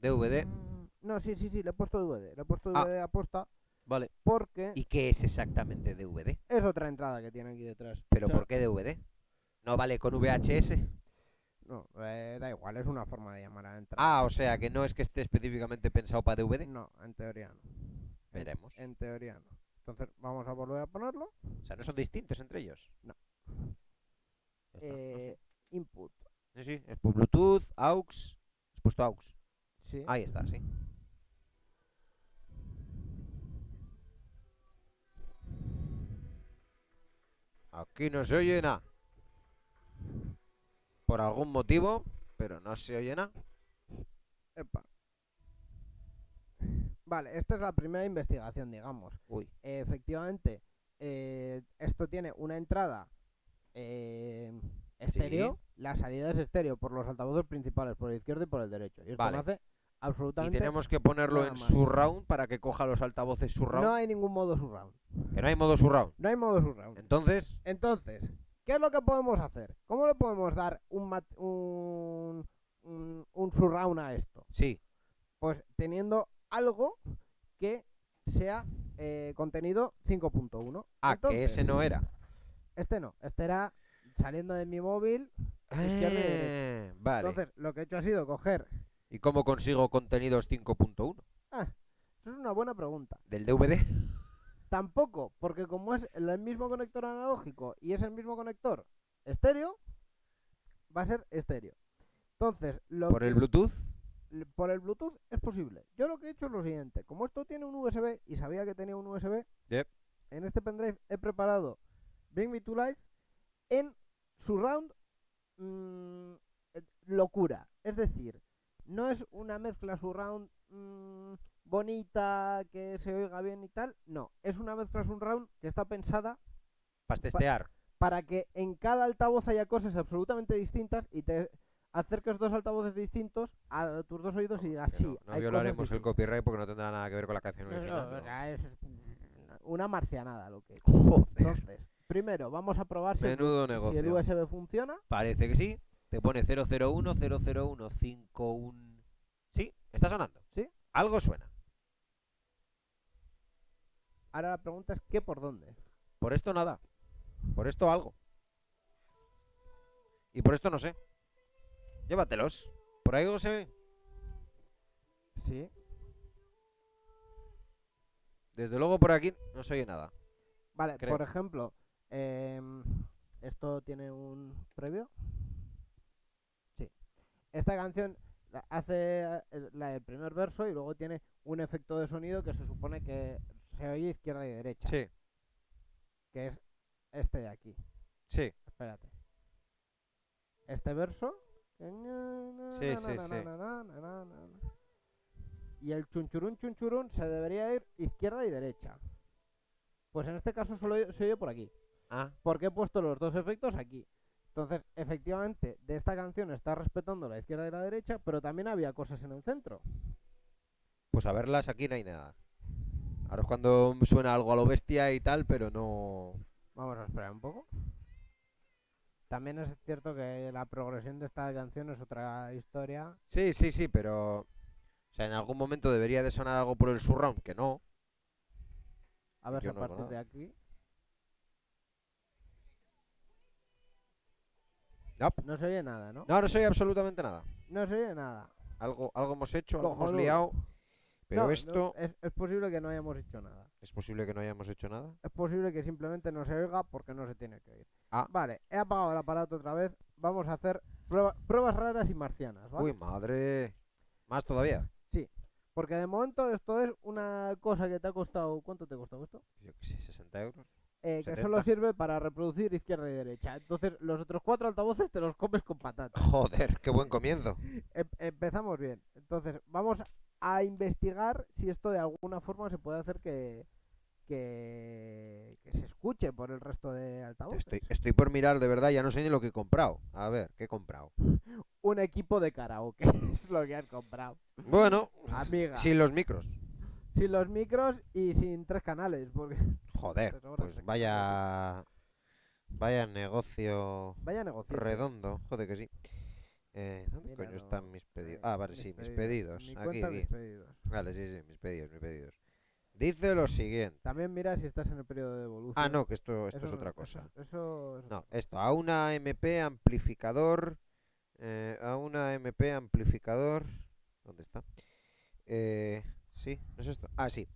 DVD, Mm, No, sí, sí, sí, le he puesto DVD, le he puesto Ah. DVD a posta vale. porque ¿Y qué es exactamente DVD? es otra entrada que tiene aquí detrás. ¿Pero O sea, por qué DVD? ¿No vale con VHS? No, eh, da igual, es una forma de llamar a la entrada. Ah, o sea, que no es que esté específicamente pensado para DVD. No, en teoría no. Veremos. En teoría no. Entonces vamos a volver a ponerlo. O sea, no son distintos entre ellos. No. Ya está, no sé. Eh, input. Sí, sí, es por Bluetooth, AUX. Has puesto AUX. Sí. Ahí está, sí. Aquí no se oye nada. por algún motivo, pero no se oye nada. Epa. Vale, esta es la primera investigación, digamos. Uy. Eh, efectivamente, eh, esto tiene una entrada eh, estéreo. La salida es estéreo por los altavoces principales, por el izquierdo y por el derecho. Y esto Vale. no hace Y absolutamente tenemos que ponerlo en surround para que coja los altavoces surround. No hay ningún modo surround. Que no hay modo surround. No hay modo surround. Entonces, Entonces, ¿qué es lo que podemos hacer? ¿Cómo le podemos dar un, mat- un, un, un surround a esto? sí. Pues teniendo algo que sea eh, contenido 5.1. Ah, que ese no era. Este no, este era saliendo de mi móvil. Eh, vale. Entonces, lo que he hecho ha sido coger. ¿Y cómo consigo contenidos 5.1? Ah, eso es una buena pregunta. ¿Del DVD? Tampoco, porque como es el mismo conector analógico y es el mismo conector estéreo, va a ser estéreo. Entonces, lo ¿Por que- el Bluetooth? por el Bluetooth es posible. Yo lo que he hecho es lo siguiente. Como esto tiene un USB y sabía que tenía un USB, Yep. en este pendrive he preparado Bring Me to Life en surround mm, eh, locura. Es decir, no es una mezcla surround mm, bonita, que se oiga bien y tal. No, es una mezcla surround que está pensada Para testear. para que en cada altavoz haya cosas absolutamente distintas y te acerques dos altavoces distintos a tus dos oídos y digas Que sí. no, no hay cosas violaremos el distintas". copyright porque no tendrá nada que ver con la canción No, no, original. o ¿no? sea, es una marcianada lo que. Joder. Entonces, primero vamos a probar si el, si. USB funciona. Parece que sí. Te pone 001 001 51. ¿Sí? ¿Está sonando? Sí. Algo suena. Ahora la pregunta es ¿qué por dónde? Por esto nada. Por esto algo. Y por esto no sé. Llévatelos. Por ahí algo se ve. Sí. Desde luego por aquí no se oye nada. Vale, Creo. por ejemplo, em, esto tiene un previo. Esta canción hace eh, el, la del primer verso y luego tiene un efecto de sonido que se supone que se oye izquierda y derecha, Sí, que es este de aquí. sí. Espérate. Este verso. Sí, sí, sí. Y el chunchurún chunchurún se debería ir izquierda y derecha. Pues en este caso solo se oye por aquí. Ah, Porque he puesto los dos efectos aquí. Entonces, efectivamente, de esta canción está respetando la izquierda y la derecha, pero también había cosas en el centro. pues a verlas aquí no hay nada. Ahora es cuando suena algo a lo bestia y tal, pero no. Vamos a esperar un poco. También es cierto que la progresión de esta canción es otra historia. Sí, sí, sí, pero. O sea, en algún momento debería de sonar algo por el surround, que no. A ver si a partir de aquí. No, No se oye nada, ¿no? no, no soy absolutamente nada. No se oye nada. Algo, algo hemos hecho, algo hemos liado. Pero No, no, esto. es, es posible que no hayamos hecho nada. Es posible que no hayamos hecho nada. Es posible que simplemente no se oiga porque no se tiene que oír. Ah. Vale, he apagado el aparato otra vez. Vamos a hacer prueba- pruebas raras y marcianas, ¿vale? Uy, madre. Más todavía. Porque de momento esto es una cosa que te ha costado. ¿Cuánto te ha costado esto? Yo qué sé, 60 euros. Eh, que 70. solo sirve para reproducir izquierda y derecha. Entonces, los otros cuatro altavoces te los comes con patatas. Joder, qué buen comienzo. Em- empezamos bien. Entonces, vamos a investigar si esto de alguna forma se puede hacer que, que, que se escuche por el resto de altavoces. Estoy, estoy por mirar, de verdad, ya no sé ni lo que he comprado. A ver, ¿qué he comprado? Un equipo de karaoke es lo que has comprado. Bueno, Amiga. sin los micros. Sin los micros y sin tres canales. Porque Joder, pues vaya. Vaya negocio vaya negocio. redondo. Joder que sí. Eh, ¿Dónde coño están mis pedidos? Ah, vale, sí, mis pedidos. Aquí, aquí. mis pedidos. Vale, sí, sí, mis pedidos, mis pedidos. Dice lo siguiente. También mira si estás en el periodo de evolución. Ah, no, que esto, esto Eso es otra cosa. Eso, es No, esto, a una MP amplificador. eh, a una MP amplificador. ¿Dónde está? Eh, sí, ¿no es esto? Ah, sí.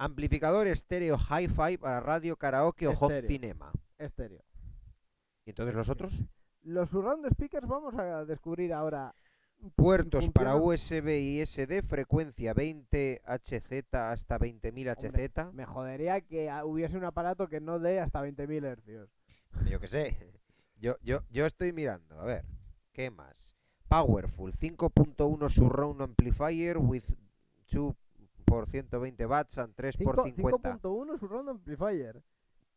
Amplificador estéreo hi-fi para radio, karaoke o home Estéreo. cinema. Estéreo. ¿Y entonces los otros? Los surround speakers vamos a descubrir ahora. si Puertos para. USB y SD, frecuencia 20 HZ hasta 20.000 HZ. Me jodería que hubiese un aparato que no dé hasta 20.000 hercios. Yo qué sé. Yo, yo, yo estoy mirando, a ver. ¿Qué más? Powerful 5.1 surround amplifier with 2 por 120 watts and 3 por 50. 5.1 surround amplifier.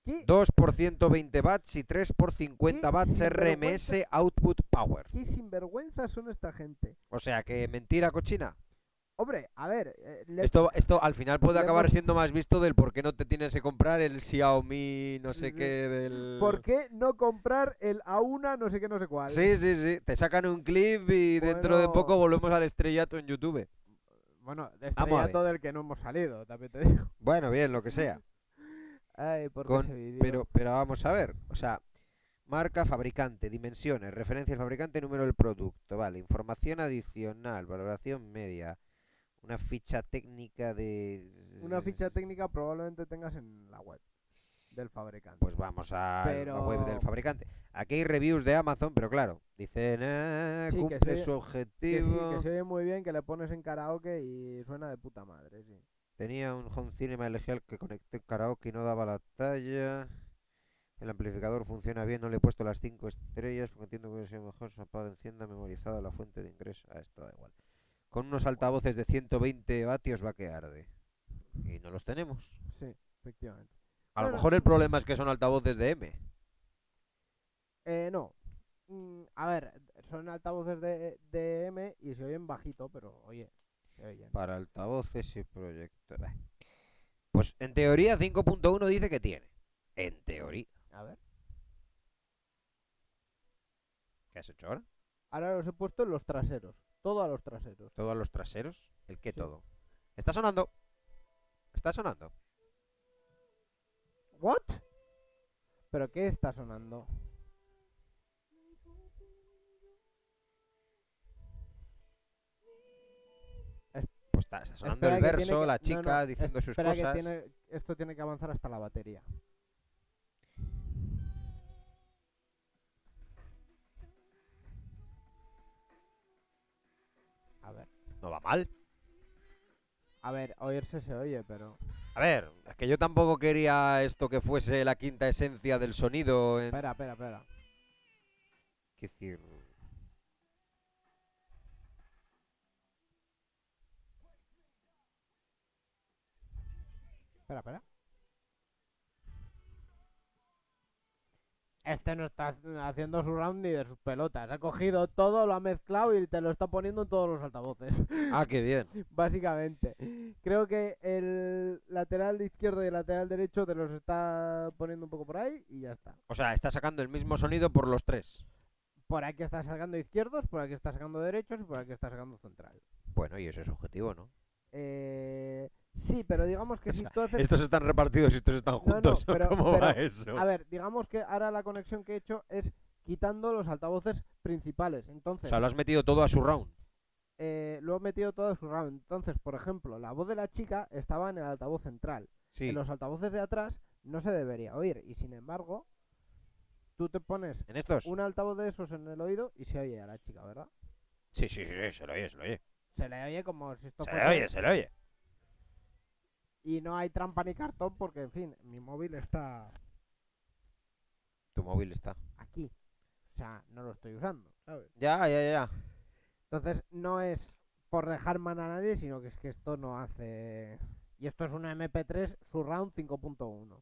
¿Qué, 2 por 120 watts y 3 por 50 ¿Qué watts sinvergüenza? RMS output power. qué sinvergüenzas son esta gente? O sea que mentira cochina. Hombre, a ver, eh, le- Esto, esto al final puede le acabar siendo más visto del por qué no te tienes que comprar el Xiaomi no sé qué del... ¿por qué no comprar el A1 no sé qué no sé cuál? Sí, sí, sí. Te sacan un clip y dentro de poco Bueno. volvemos al estrellato en YouTube. Bueno, estrellato del que no hemos salido, también te digo. Bueno, bien, lo que sea. Ay, ¿por qué Con- ese vídeo? Pero, pero vamos a ver. O sea, marca, fabricante, dimensiones, referencia al fabricante, número del producto. Vale, información adicional, valoración media. Una ficha técnica de... Una ficha técnica probablemente tengas en la web del fabricante. Pues vamos a la web del fabricante. Aquí hay reviews de Amazon, pero claro, dicen, "Ah, Sí, que cumple se su oye- que sí, objetivo. que se oye muy bien, que le pones en karaoke y suena de puta madre, sí. Tenía un home cinema LG al que conecté karaoke y no daba la talla. El amplificador funciona bien, no le he puesto las 5 estrellas porque entiendo que sea mejor. Se apaga, encienda, memorizada la fuente de ingreso. Ah, esto da igual. Con unos altavoces de 120 vatios va que arde. Y no los tenemos. Sí, efectivamente. A lo mejor el problema es que son altavoces de M. Eh, no. Mm, a ver, son altavoces de, de M y se oyen bajito, pero oye, se oyen. Para altavoces y proyector. Bah. Pues en teoría 5.1 dice que tiene. En teoría. A ver. ¿Qué has hecho ahora? Ahora los he puesto en los traseros. Todo a los traseros. ¿Todo a los traseros? ¿El qué Sí. todo? Está sonando. Está sonando. ¿What? ¿Pero qué está sonando? Pues está, está sonando Espera el verso, que- la chica no, diciendo sus que cosas. tiene- esto tiene que avanzar hasta la batería. A ver. No va mal. A ver, oírse se oye, pero... A ver, es que yo tampoco quería esto que fuese la quinta esencia del sonido. En... Espera, espera, espera. ¿Qué decir? Espera, espera. Este no está haciendo su round ni de sus pelotas. Ha cogido todo, lo ha mezclado y te lo está poniendo en todos los altavoces. Ah, qué bien. Básicamente. Creo que el lateral izquierdo y el lateral derecho te los está poniendo un poco por ahí y ya está. O sea, está sacando el mismo sonido por los tres. Por aquí está sacando izquierdos, por aquí está sacando derechos y por aquí está sacando central. Bueno, y eso es objetivo, ¿no? Eh, sí, pero digamos que O si sea, tú haces... Estos están repartidos y estos están no, juntos. ¿o pero- ¿Cómo pero, va eso? A ver, digamos que ahora la conexión que he hecho es quitando los altavoces principales. o Entonces, sea, lo has metido todo a su round. eh, lo he metido todo en su round. Entonces, por ejemplo, la voz de la chica estaba en el altavoz central. Sí. En los altavoces de atrás no se debería oír. Y sin embargo, tú te pones ¿En estos? un altavoz de esos en el oído y se oye a la chica, ¿verdad? Sí, sí, sí, se lo oye, se lo oye. Se le oye como si esto Se le oye, se le oye. Y no hay trampa ni cartón porque, en fin, mi móvil está Tu móvil está. aquí. O sea, no lo estoy usando, ¿sabes? Ya, ya, ya. Entonces, no es por dejar mal a nadie, sino que es que esto no hace... Y esto es una MP3 Surround 5.1.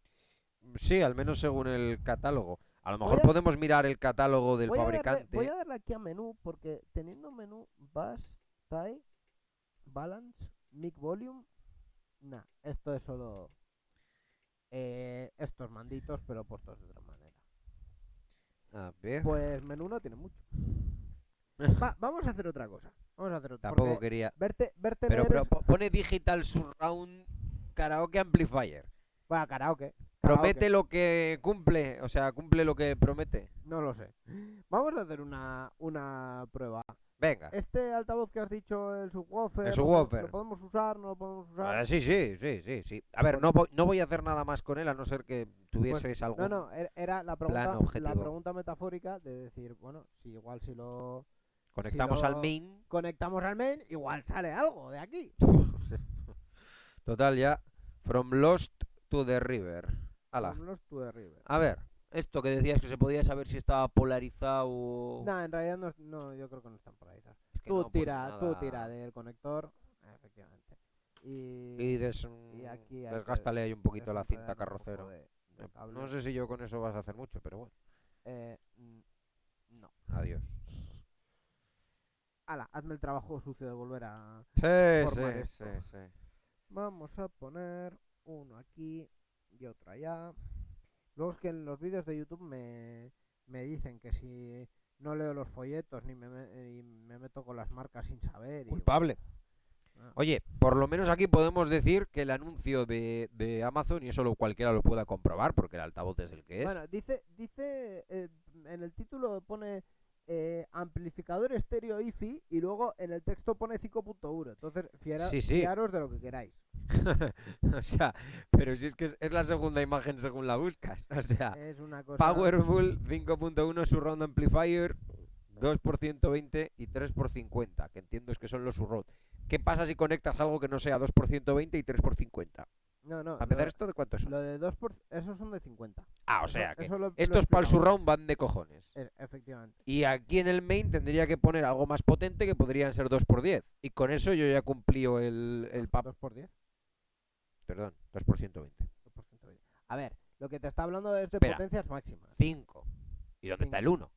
Sí, al menos según el catálogo. A lo mejor a- podemos mirar el catálogo del Voy a, darle, fabricante. voy a darle aquí a menú, porque teniendo menú Bass, Tie, Balance, Mic Volume... Nah, esto es solo... eh, estos manditos, pero puestos de otra manera. A ver. Pues menú no tiene mucho. Va, vamos a hacer otra cosa. Vamos a hacer otra Tampoco quería. Verte, verte Pero, pero es- pone Digital Surround Karaoke Amplifier. Bueno, karaoke. Promete karaoke. lo que cumple. O sea, cumple lo que promete. No lo sé. Vamos a hacer una, una prueba. Venga. Este altavoz que has dicho, el subwoofer, El ¿lo- subwoofer. ¿lo podemos usar? ¿No lo podemos usar? Ah, sí, sí, sí, sí, sí. A ver, Pues- no voy, no voy a hacer nada más con él a no ser que tuvieseis algún. No, no, er- era la pregunta, la pregunta metafórica de decir, bueno, si igual si lo Conectamos si al main. conectamos al main, igual sale algo de aquí. Total, ya. From Lost to the River. Ala. From Lost to the River. A ver, Esto que decías que se podía saber si estaba polarizado o... No, en realidad no, no, yo creo que no están polarizados. Es que tú no pone tira, tú tira del conector, efectivamente. Y, Y des- y aquí desgástale ahí un poquito la cinta carrocero. de- de Eh. No sé si yo con eso vas a hacer mucho, pero bueno. Eh, mm, no. Adiós. Ala, hazme el trabajo sucio de volver a... Sí, Formar sí, esto. sí, sí. Vamos a poner uno aquí y otro allá. Luego es que en los vídeos de YouTube me, me dicen que si no leo los folletos ni me, me- me meto con las marcas sin saber. Y, Culpable. Ah. Oye, por lo menos aquí podemos decir que el anuncio de, de Amazon, y eso lo, cualquiera lo pueda comprobar, porque el altavoz es el que es. Bueno, dice, dice eh, en el título pone eh, amplificador estéreo IFI y luego en el texto pone 5.1. Entonces, Sí, sí. fiaros de lo que queráis. o sea, pero si es que es, es la segunda imagen según la buscas. O sea, Es una cosa... Powerful 5.1 Surround Amplifier 2 por 120 y 3 por 50, que entiendo es que son los Surround. ¿Qué pasa si conectas algo que no sea 2 por 120 y 3 por 50? No, no. Para empezar, ¿esto de cuánto es? lo de 2 por... Esos son de 50. Ah, o Eso- sea, que lo- estos para el. Surround van de cojones. Eh, efectivamente. Y aquí en el main tendría que poner algo más potente que podrían ser 2 por 10 Y con eso yo ya cumplío el, el pap- 2 por 10. Perdón, 2 por 120. 2 por 120. A ver, lo que te está hablando es de Espera. potencias máximas. 5. ¿Y dónde está el Cinco. 1?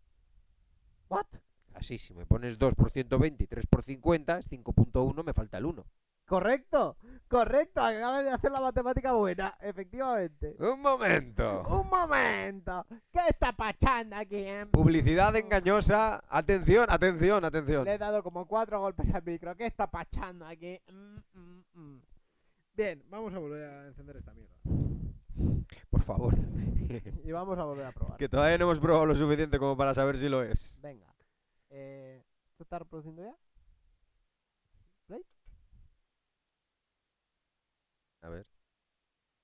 ¿What? Así, si me pones 2 por 120 y 3 por 50, es 5.1, me falta el 1. Correcto, correcto. Acabas de hacer la matemática buena, efectivamente. Un momento. Un momento. ¿Qué está pachando aquí? eh? Publicidad engañosa. Atención, atención, atención. Le he dado como cuatro golpes al micro. ¿Qué está pachando aquí? Mm, mm, mm. Bien, vamos a volver a encender esta mierda. Por favor. Y vamos a volver a probar. que todavía no hemos probado lo suficiente como para saber si lo es. Venga. Eh, ¿Esto está reproduciendo ya? A ver.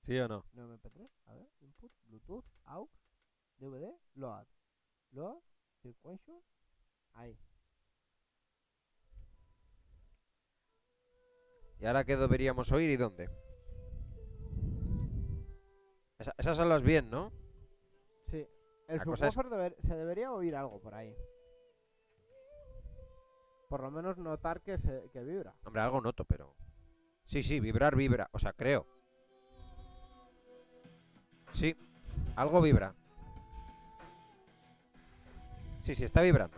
¿Sí o no? No MP3. A ver. Input, Bluetooth, AUX, DVD, Load. Load, Sequential. Ahí. ¿Y ahora qué deberíamos oír y dónde? Esa- esas son las bien, ¿no? Sí. El La es- deber- se debería oír algo por ahí. Por lo menos notar que, se, que vibra. Hombre, algo noto, pero... Sí, sí, vibrar vibra. O sea, creo. Sí, algo vibra. Sí, sí, está vibrando.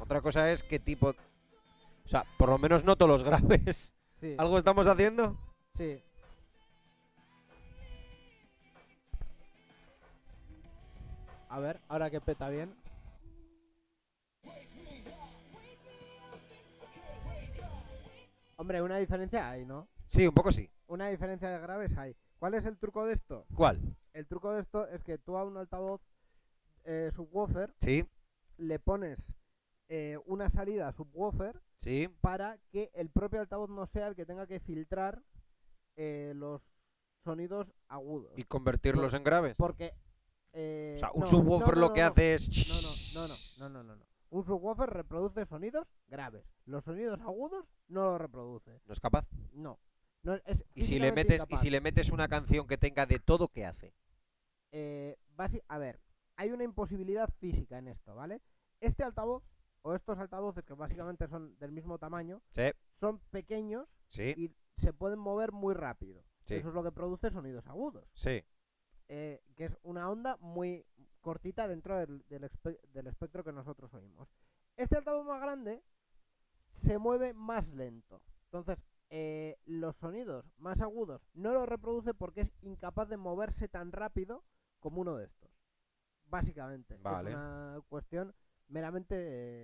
Otra cosa es qué tipo... O sea, por lo menos noto los graves. Sí. ¿Algo estamos haciendo? Sí. A ver, ahora que peta bien. Hombre, una diferencia hay, ¿no? Sí, un poco sí. Una diferencia de graves hay. ¿Cuál es el truco de esto? ¿Cuál? El truco de esto es que tú a un altavoz eh, subwoofer Sí, le pones eh, una salida subwoofer sí. para que el propio altavoz no sea el que tenga que filtrar eh, los sonidos agudos. Y convertirlos en graves. Porque. eh, O sea, un no, subwoofer no, lo que hace es... No, no, no, no, no, no, no. Un subwoofer reproduce sonidos graves. Los sonidos agudos no los reproduce. No es capaz. No. no es Y si le metes y si le metes una canción que tenga de todo, ¿qué hace? Eh, a ver, hay una imposibilidad física en esto, ¿vale? Este altavoz, o estos altavoces que básicamente son del mismo tamaño, Sí, son pequeños sí, y se pueden mover muy rápido. Sí. Eso es lo que produce sonidos agudos. sí. eh, que es una onda muy cortita dentro del, del espe- del espectro que nosotros oímos. Este altavoz más grande se mueve más lento. Entonces, eh, los sonidos más agudos no los reproduce porque es incapaz de moverse tan rápido como uno de estos. Básicamente. Vale. Es una cuestión meramente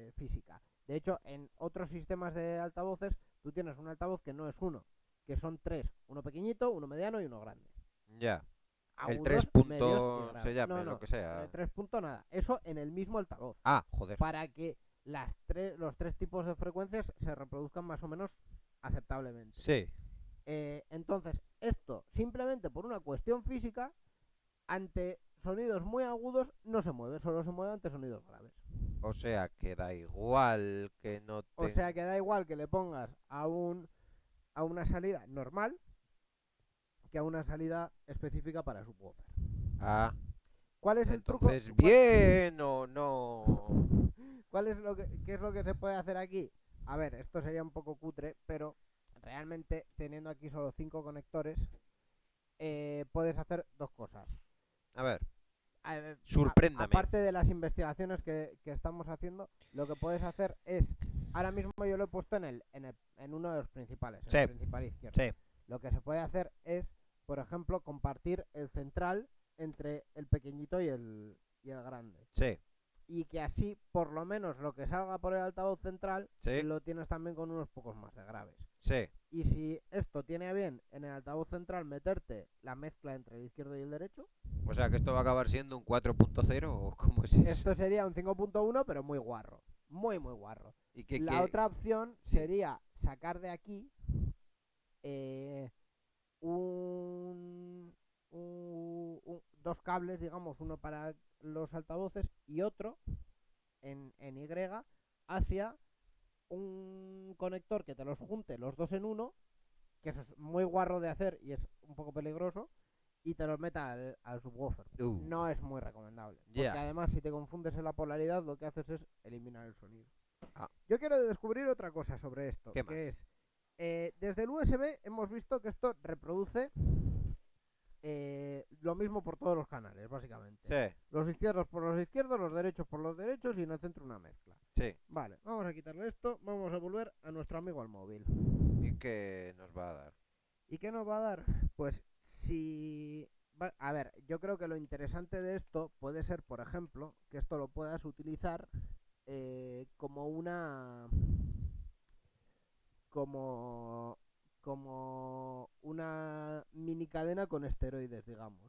eh, física. De hecho, en otros sistemas de altavoces, tú tienes un altavoz que no es uno, que son tres. Uno pequeñito, uno mediano y uno grande Ya. El agudos, 3 medios y punto se llame, No, lo no, que sea. eh, 3 punto nada. Eso en el mismo altavoz. Ah, joder. Para que las tres, los tres tipos de frecuencias se reproduzcan más o menos aceptablemente. Sí. Eh, entonces, esto simplemente por una cuestión física, ante sonidos muy agudos no se mueve, solo se mueve ante sonidos graves. O sea, que da igual que no te... O sea que da igual que le pongas a un a una salida normal que a una salida específica para subwoofer. Ah, ¿Cuál es el truco? Bien o no. ¿Cuál es lo que, qué es lo que se puede hacer aquí? A ver, esto sería un poco cutre, pero realmente teniendo aquí solo cinco conectores, eh, puedes hacer dos cosas. A ver, A Sorpréndame. aparte de las investigaciones que, que estamos haciendo, lo que puedes hacer es, ahora mismo yo lo he puesto en el, en, el- en uno de los principales, en Sí. el principal izquierdo. sí. Lo que se puede hacer es, por ejemplo, compartir el central entre el pequeñito y el, y el grande. Sí, Y que así, por lo menos, lo que salga por el altavoz central, sí, lo tienes también con unos pocos más de graves. sí. Y si esto tiene bien en el altavoz central meterte la mezcla entre el izquierdo y el derecho, O sea que esto va a acabar siendo un 4.0 o cómo es eso. esto sería un 5.1, pero muy guarro. Muy, muy guarro. ¿Y qué, La otra opción Sí. sería sacar de aquí eh, un, un- un- dos cables, digamos, uno para los altavoces y otro en, en Y hacia un conector que te los junte los dos en uno, que eso es muy guarro de hacer y es un poco peligroso, y te los meta al, al subwoofer. Uh, No es muy recomendable. Porque Ya. además, si te confundes en la polaridad, lo que haces es eliminar el sonido. Ah. Yo quiero descubrir otra cosa sobre esto. ¿Qué que más? es, eh, desde el USB hemos visto que esto reproduce eh, lo mismo por todos los canales, básicamente. Sí, Los izquierdos por los izquierdos, los derechos por los derechos y en el centro una mezcla. sí. Vale, vamos a quitarle esto, vamos a volver a nuestro amigo al móvil. ¿Y qué nos va a dar? ¿Y qué nos va a dar? Pues si... va- A ver, yo creo que lo interesante de esto puede ser, por ejemplo, que esto lo puedas utilizar eh, como una... como... como una mini cadena con esteroides, digamos.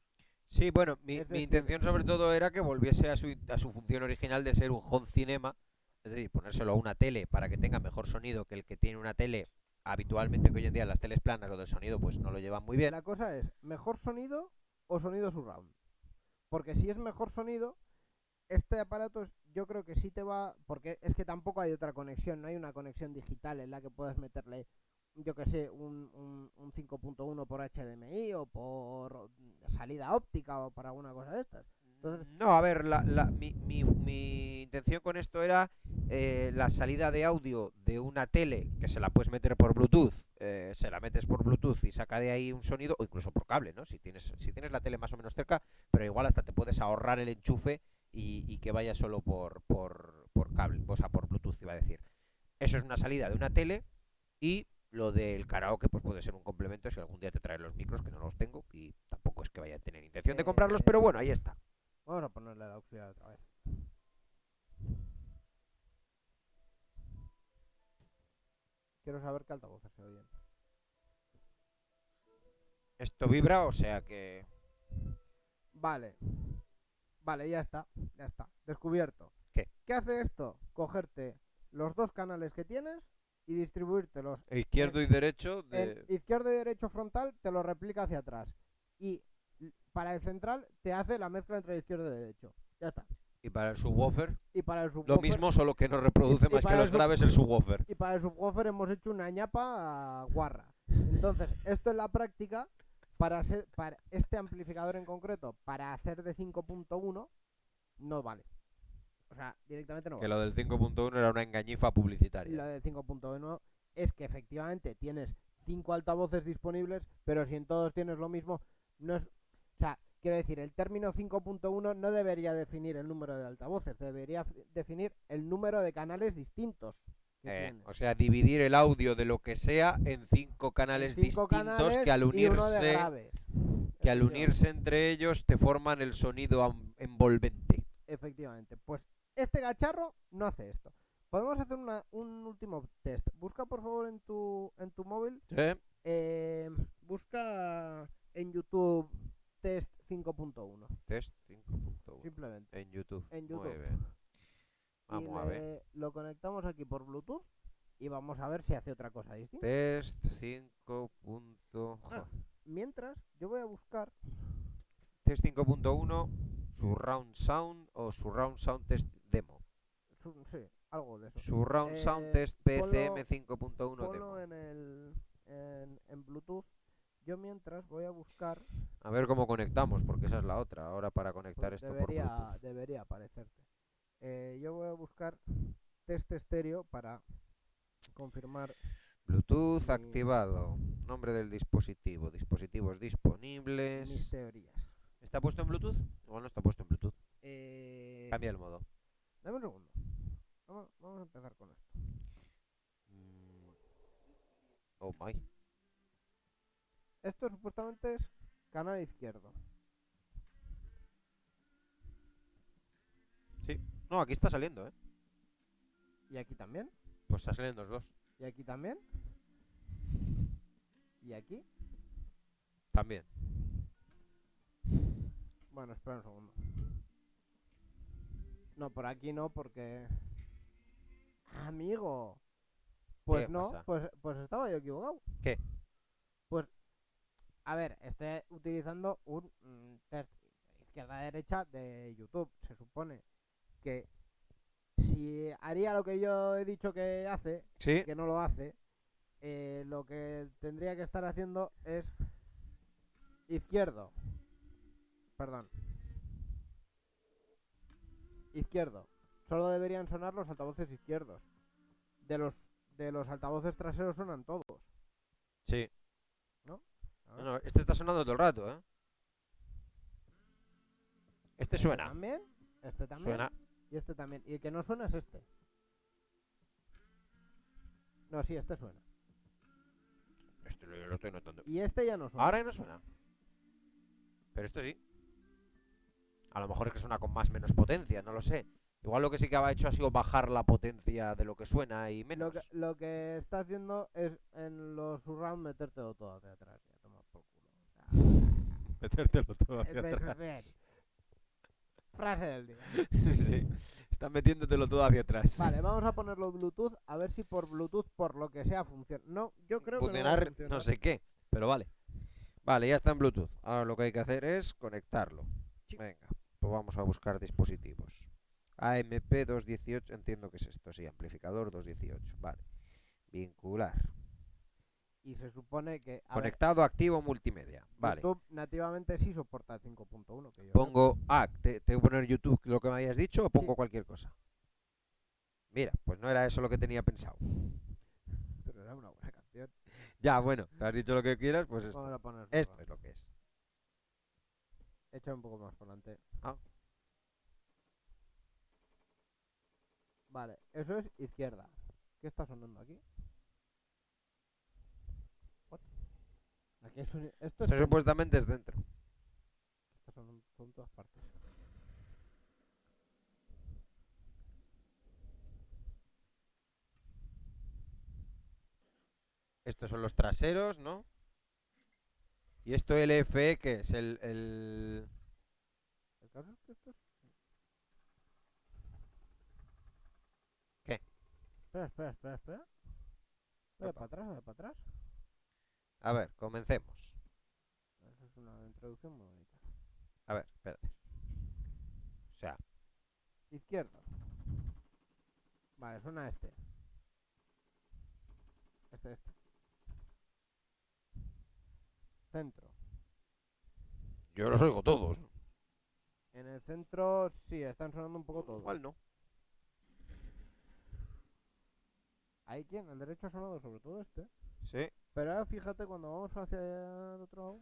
Sí, bueno, mi, mi intención sobre todo era que volviese a su, a su función original de ser un home cinema, es decir, ponérselo a una tele para que tenga mejor sonido que el que tiene una tele habitualmente que hoy en día las teles planas o del sonido pues no lo llevan muy bien. La cosa es, ¿mejor sonido o sonido surround? Porque si es mejor sonido, este aparato es- yo creo que sí te va... Porque es que tampoco hay otra conexión, no hay una conexión digital en la que puedas meterle, yo que sé, un, un, un 5.1 por HDMI o por salida óptica o para alguna cosa de estas. Entonces- No, a ver, la, la- mi, mi- mi intención con esto era eh, la salida de audio de una tele que se la puedes meter por Bluetooth, eh, se la metes por Bluetooth y saca de ahí un sonido, o incluso por cable, ¿no? Si tienes, si tienes la tele más o menos cerca, pero igual hasta te puedes ahorrar el enchufe y, y que vaya solo por, por, por cable, o sea, por Bluetooth, iba a decir. Eso es una salida de una tele y lo del karaoke pues puede ser un complemento si algún día te traen los micros, que no los tengo y tampoco es que vaya a tener intención de comprarlos, pero bueno, ahí está. Vamos a ponerle la auxiliar otra vez. Quiero saber qué altavoces se oyen. Esto vibra, o sea que... Vale. Vale, ya está. Ya está. Descubierto. ¿Qué? ¿Qué hace esto? Cogerte los dos canales que tienes y distribuírtelos. Izquierdo y derecho de... izquierdo y derecho frontal te lo replica hacia atrás. Y para el central te hace la mezcla entre izquierdo y derecho. Ya está. Y para el subwoofer, Y para el lo subwoofer, mismo, solo que no reproduce y más que los graves el subwoofer. y para el subwoofer hemos hecho una ñapa guarra. Entonces, esto en la práctica, para ser para este amplificador en concreto, para hacer de 5.1, no vale. O sea, directamente no Que vale. lo del 5.1 era una engañifa publicitaria. Lo de 5.1 es que efectivamente tienes cinco altavoces disponibles, pero si en todos tienes lo mismo, no es... O sea, quiero decir, el término 5.1 no debería definir el número de altavoces, debería definir el número de canales distintos Eh, o sea, dividir el audio de lo que sea en cinco canales Cinco distintos canales que al unirse que al unirse entre ellos te forman el sonido envolvente. Efectivamente. Pues este gacharro no hace esto. Podemos hacer una- un último test. Busca por favor en tu en tu móvil. eh, busca en YouTube test 5.1. Test 5.1 Simplemente. en YouTube. En Muy YouTube. Y a ver. lo conectamos aquí por Bluetooth y vamos a ver si hace otra cosa distinta. Test 5. Ah. Mientras, yo voy a buscar. Test 5.1 Surround Sound o Surround Sound Test Demo. su- sí, algo de eso. Surround Sound Eh, Test ponlo- PCM 5.1 Ponlo Demo. en el en, en Bluetooth yo mientras voy a buscar. A ver cómo conectamos, porque esa es la otra. Ahora para conectar pues esto debería, por Bluetooth. debería aparecerte. Eh, yo voy a buscar test estéreo para confirmar. Bluetooth mi- activado. Nombre del dispositivo. Dispositivos mis disponibles. teorías. ¿Está puesto en Bluetooth? Igual no está puesto en Bluetooth. Eh, Cambia el modo. Dame un segundo. Vamos, vamos a empezar con esto. Mm. Oh my. Esto supuestamente es canal izquierdo. No, aquí está saliendo, ¿eh? Y aquí también. Pues está saliendo los dos. Y aquí también. Y aquí. También. Bueno, espera un segundo. No, por aquí no, porque. Amigo. Pues ¿Qué no, pasa? pues, pues estaba yo equivocado. ¿Qué? Pues, a ver, estoy utilizando un mm, test izquierda-derecha de YouTube. Se supone que si haría lo que yo he dicho que hace, Sí. que no lo hace, eh, lo que tendría que estar haciendo es izquierdo. Perdón. Izquierdo. Solo deberían sonar los altavoces izquierdos. De los de los altavoces traseros suenan todos. Sí. No, no, este está sonando todo el rato, ¿eh? Este suena. También. Este también. Suena. Y este también. Y el que no suena es este. No, sí, este suena. Este lo, lo estoy notando. Y este ya no suena. Ahora ya no suena. Pero esto sí. A lo mejor es que suena con más menos potencia, no lo sé. Igual lo que sí que ha hecho ha sido bajar la potencia de lo que suena y menos. Lo que, lo que está haciendo es en los surround metértelo todo hacia atrás. Ya, toma por culo. O sea, Metértelo todo ve- ve. Frase del día. sí, sí. Están metiéndotelo todo hacia atrás. Vale, vamos a ponerlo Bluetooth a ver si por Bluetooth, por lo que sea, funciona. No, yo creo que no, va a no sé qué, pero vale. Vale, ya está en Bluetooth. Ahora lo que hay que hacer es conectarlo. Sí. Venga, pues vamos a buscar dispositivos. AMP 218, entiendo que es esto, sí, amplificador 218. Vale. Vincular. Y se supone que. a ver, Conectado, activo, multimedia. Vale. YouTube nativamente sí soporta el 5.1. que yo Pongo. Ah, te, tengo que poner YouTube lo que me hayas dicho o pongo cualquier cosa. Mira, pues no era eso lo que tenía pensado. Pero era una buena canción. Ya, bueno, te has dicho lo que quieras, pues esto. A. Esto es lo que es. Echa un poco más por delante. Ah. Vale, eso es izquierda. ¿Qué está sonando aquí? What? Aquí es un- Esto es Eso supuestamente es dentro. Todo en todas partes. Estos son los traseros, ¿no? Y esto LFE, que es el, el... El caso es que esto es... ¿Qué? Espera, espera, espera, espera. Epa. para atrás, para atrás. A ver, comencemos. Esa es una introducción muy bonita. A ver, espérate. O sea, Izquierdo. Vale, suena este. Este, este. Centro. yo los oigo todos. En el centro sí, están sonando un poco todos. Igual no. ¿Hay quién? El derecho ha sonado sobre todo este. Sí. Pero ahora fíjate cuando vamos hacia el otro lado.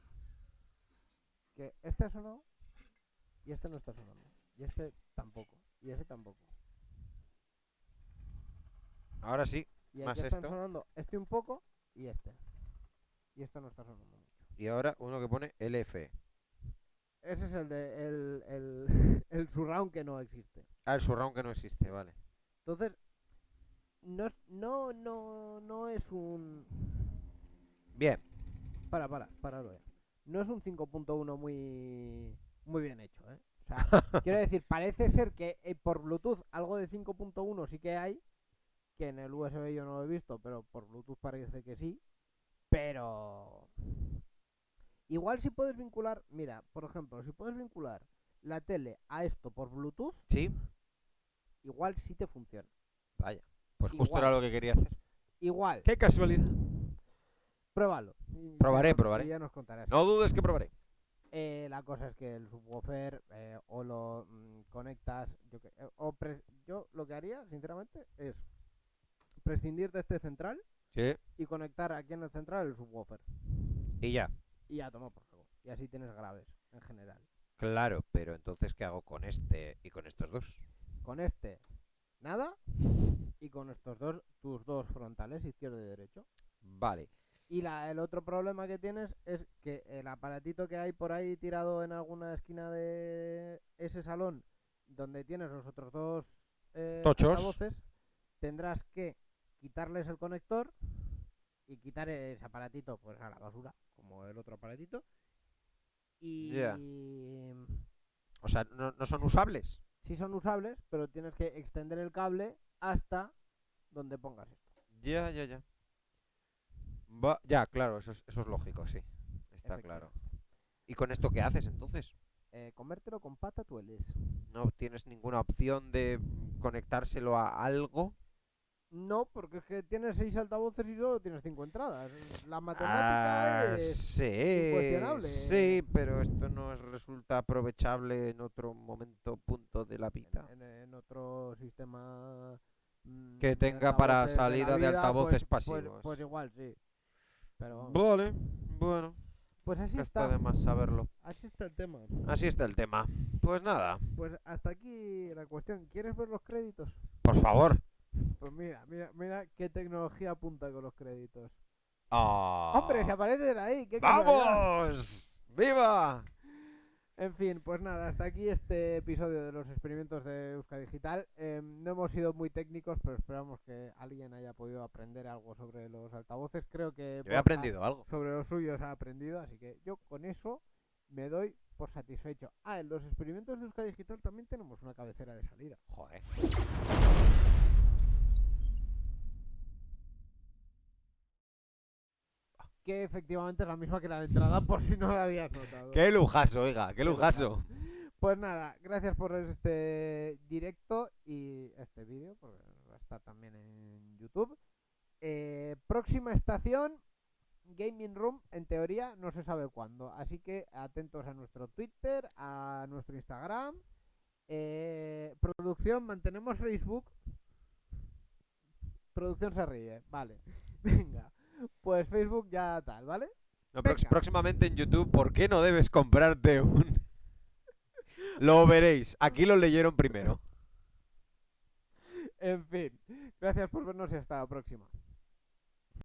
Que este ha sonado y este no está sonando. Y este tampoco. Y ese tampoco. Ahora sí. Y Más aquí están esto. sonando este un poco y este. Y esto no está sonando mucho. Y ahora uno que pone LFE. Ese es el de el, el, el surround que no existe. Ah, el surround que no existe, vale. Entonces, no es, no, no, no es un. Bien. Para, para, para. No es un 5.1 muy, muy bien hecho, ¿eh? O sea, quiero decir, parece ser que eh, por Bluetooth algo de 5.1 sí que hay, que en el USB yo no lo he visto, pero por Bluetooth parece que sí. Pero igual si puedes vincular, mira, por ejemplo, si puedes vincular la tele a esto por Bluetooth, Sí. igual sí te funciona. Vaya. Pues justo Igual. era lo que quería hacer. Igual. Qué casualidad. Pruébalo. y Probaré, probaré. y ya nos contarás. No dudes que probaré. Eh, la cosa es que el subwoofer eh, o lo mm, conectas, yo, que- eh, o pres- yo lo que haría, sinceramente, es prescindir de este central Sí. y conectar aquí en el central el subwoofer. Y ya. Y ya toma por saco. Y así tienes graves, en general. Claro, pero entonces, ¿qué hago con este y con estos dos? Con este, nada. Y con estos dos, tus dos frontales, izquierdo y derecho. Vale. Y la, el otro problema que tienes es que el aparatito que hay por ahí tirado en alguna esquina de ese salón, donde tienes los otros dos eh, Tochos. tendrás que quitarles el conector y quitar ese aparatito pues a la basura, como el otro aparatito. Y. O sea, no, no son usables. sí son usables, pero tienes que extender el cable hasta donde pongas esto. Ya, ya, ya. Va- ya, claro, eso es, eso es lógico, sí. Está claro. ¿Y con esto qué haces entonces? Eh, comértelo con patatueles. ¿No tienes ninguna opción de conectárselo a algo? No, porque es que tienes seis altavoces y solo tienes cinco entradas. La matemática Ah, es... sí, incuestionable. sí, pero esto no es- resulta aprovechable en otro momento, punto de la vida. en, en otro sistema mm, Que tenga para salida de vida, altavoces pues- pues- pasivos. Pues, igual, sí. Pero Vale, bueno, pues así está está. de más saberlo. Así está el tema. Así está el tema. Pues nada, Pues hasta aquí la cuestión. ¿Quieres ver los créditos? por favor. Pues mira, mira, mira qué tecnología apunta con los créditos. ¡Ah! ¡Hombre, se aparecen ahí! ¡Qué casualidad! ¡Vamos! ¡Viva! En fin, pues nada, hasta aquí este episodio de los experimentos de Euska Digital. Em, no hemos sido muy técnicos, pero esperamos que alguien haya podido aprender algo sobre los altavoces. Creo que Yo he Borja aprendido algo. sobre los suyos ha aprendido, así que yo con eso me doy por satisfecho. Ah, en los experimentos de Euska Digital también tenemos una cabecera de salida. Joder. Que efectivamente es la misma que la de entrada, por si no la habías notado. ¡Qué lujazo, oiga! ¡Qué lujazo! Pues nada, gracias por este directo y este vídeo, porque va a estar también en YouTube. Eh, próxima estación, Gaming Room, en teoría no se sabe cuándo, así que atentos a nuestro Twitter, a nuestro Instagram. Eh, producción, mantenemos Facebook. Producción se ríe, vale. Venga, pues Facebook ya tal, ¿vale? No, próximamente en YouTube, ¿por qué no debes comprarte un...? lo veréis. Aquí lo leyeron primero. En fin, gracias por vernos y hasta la próxima.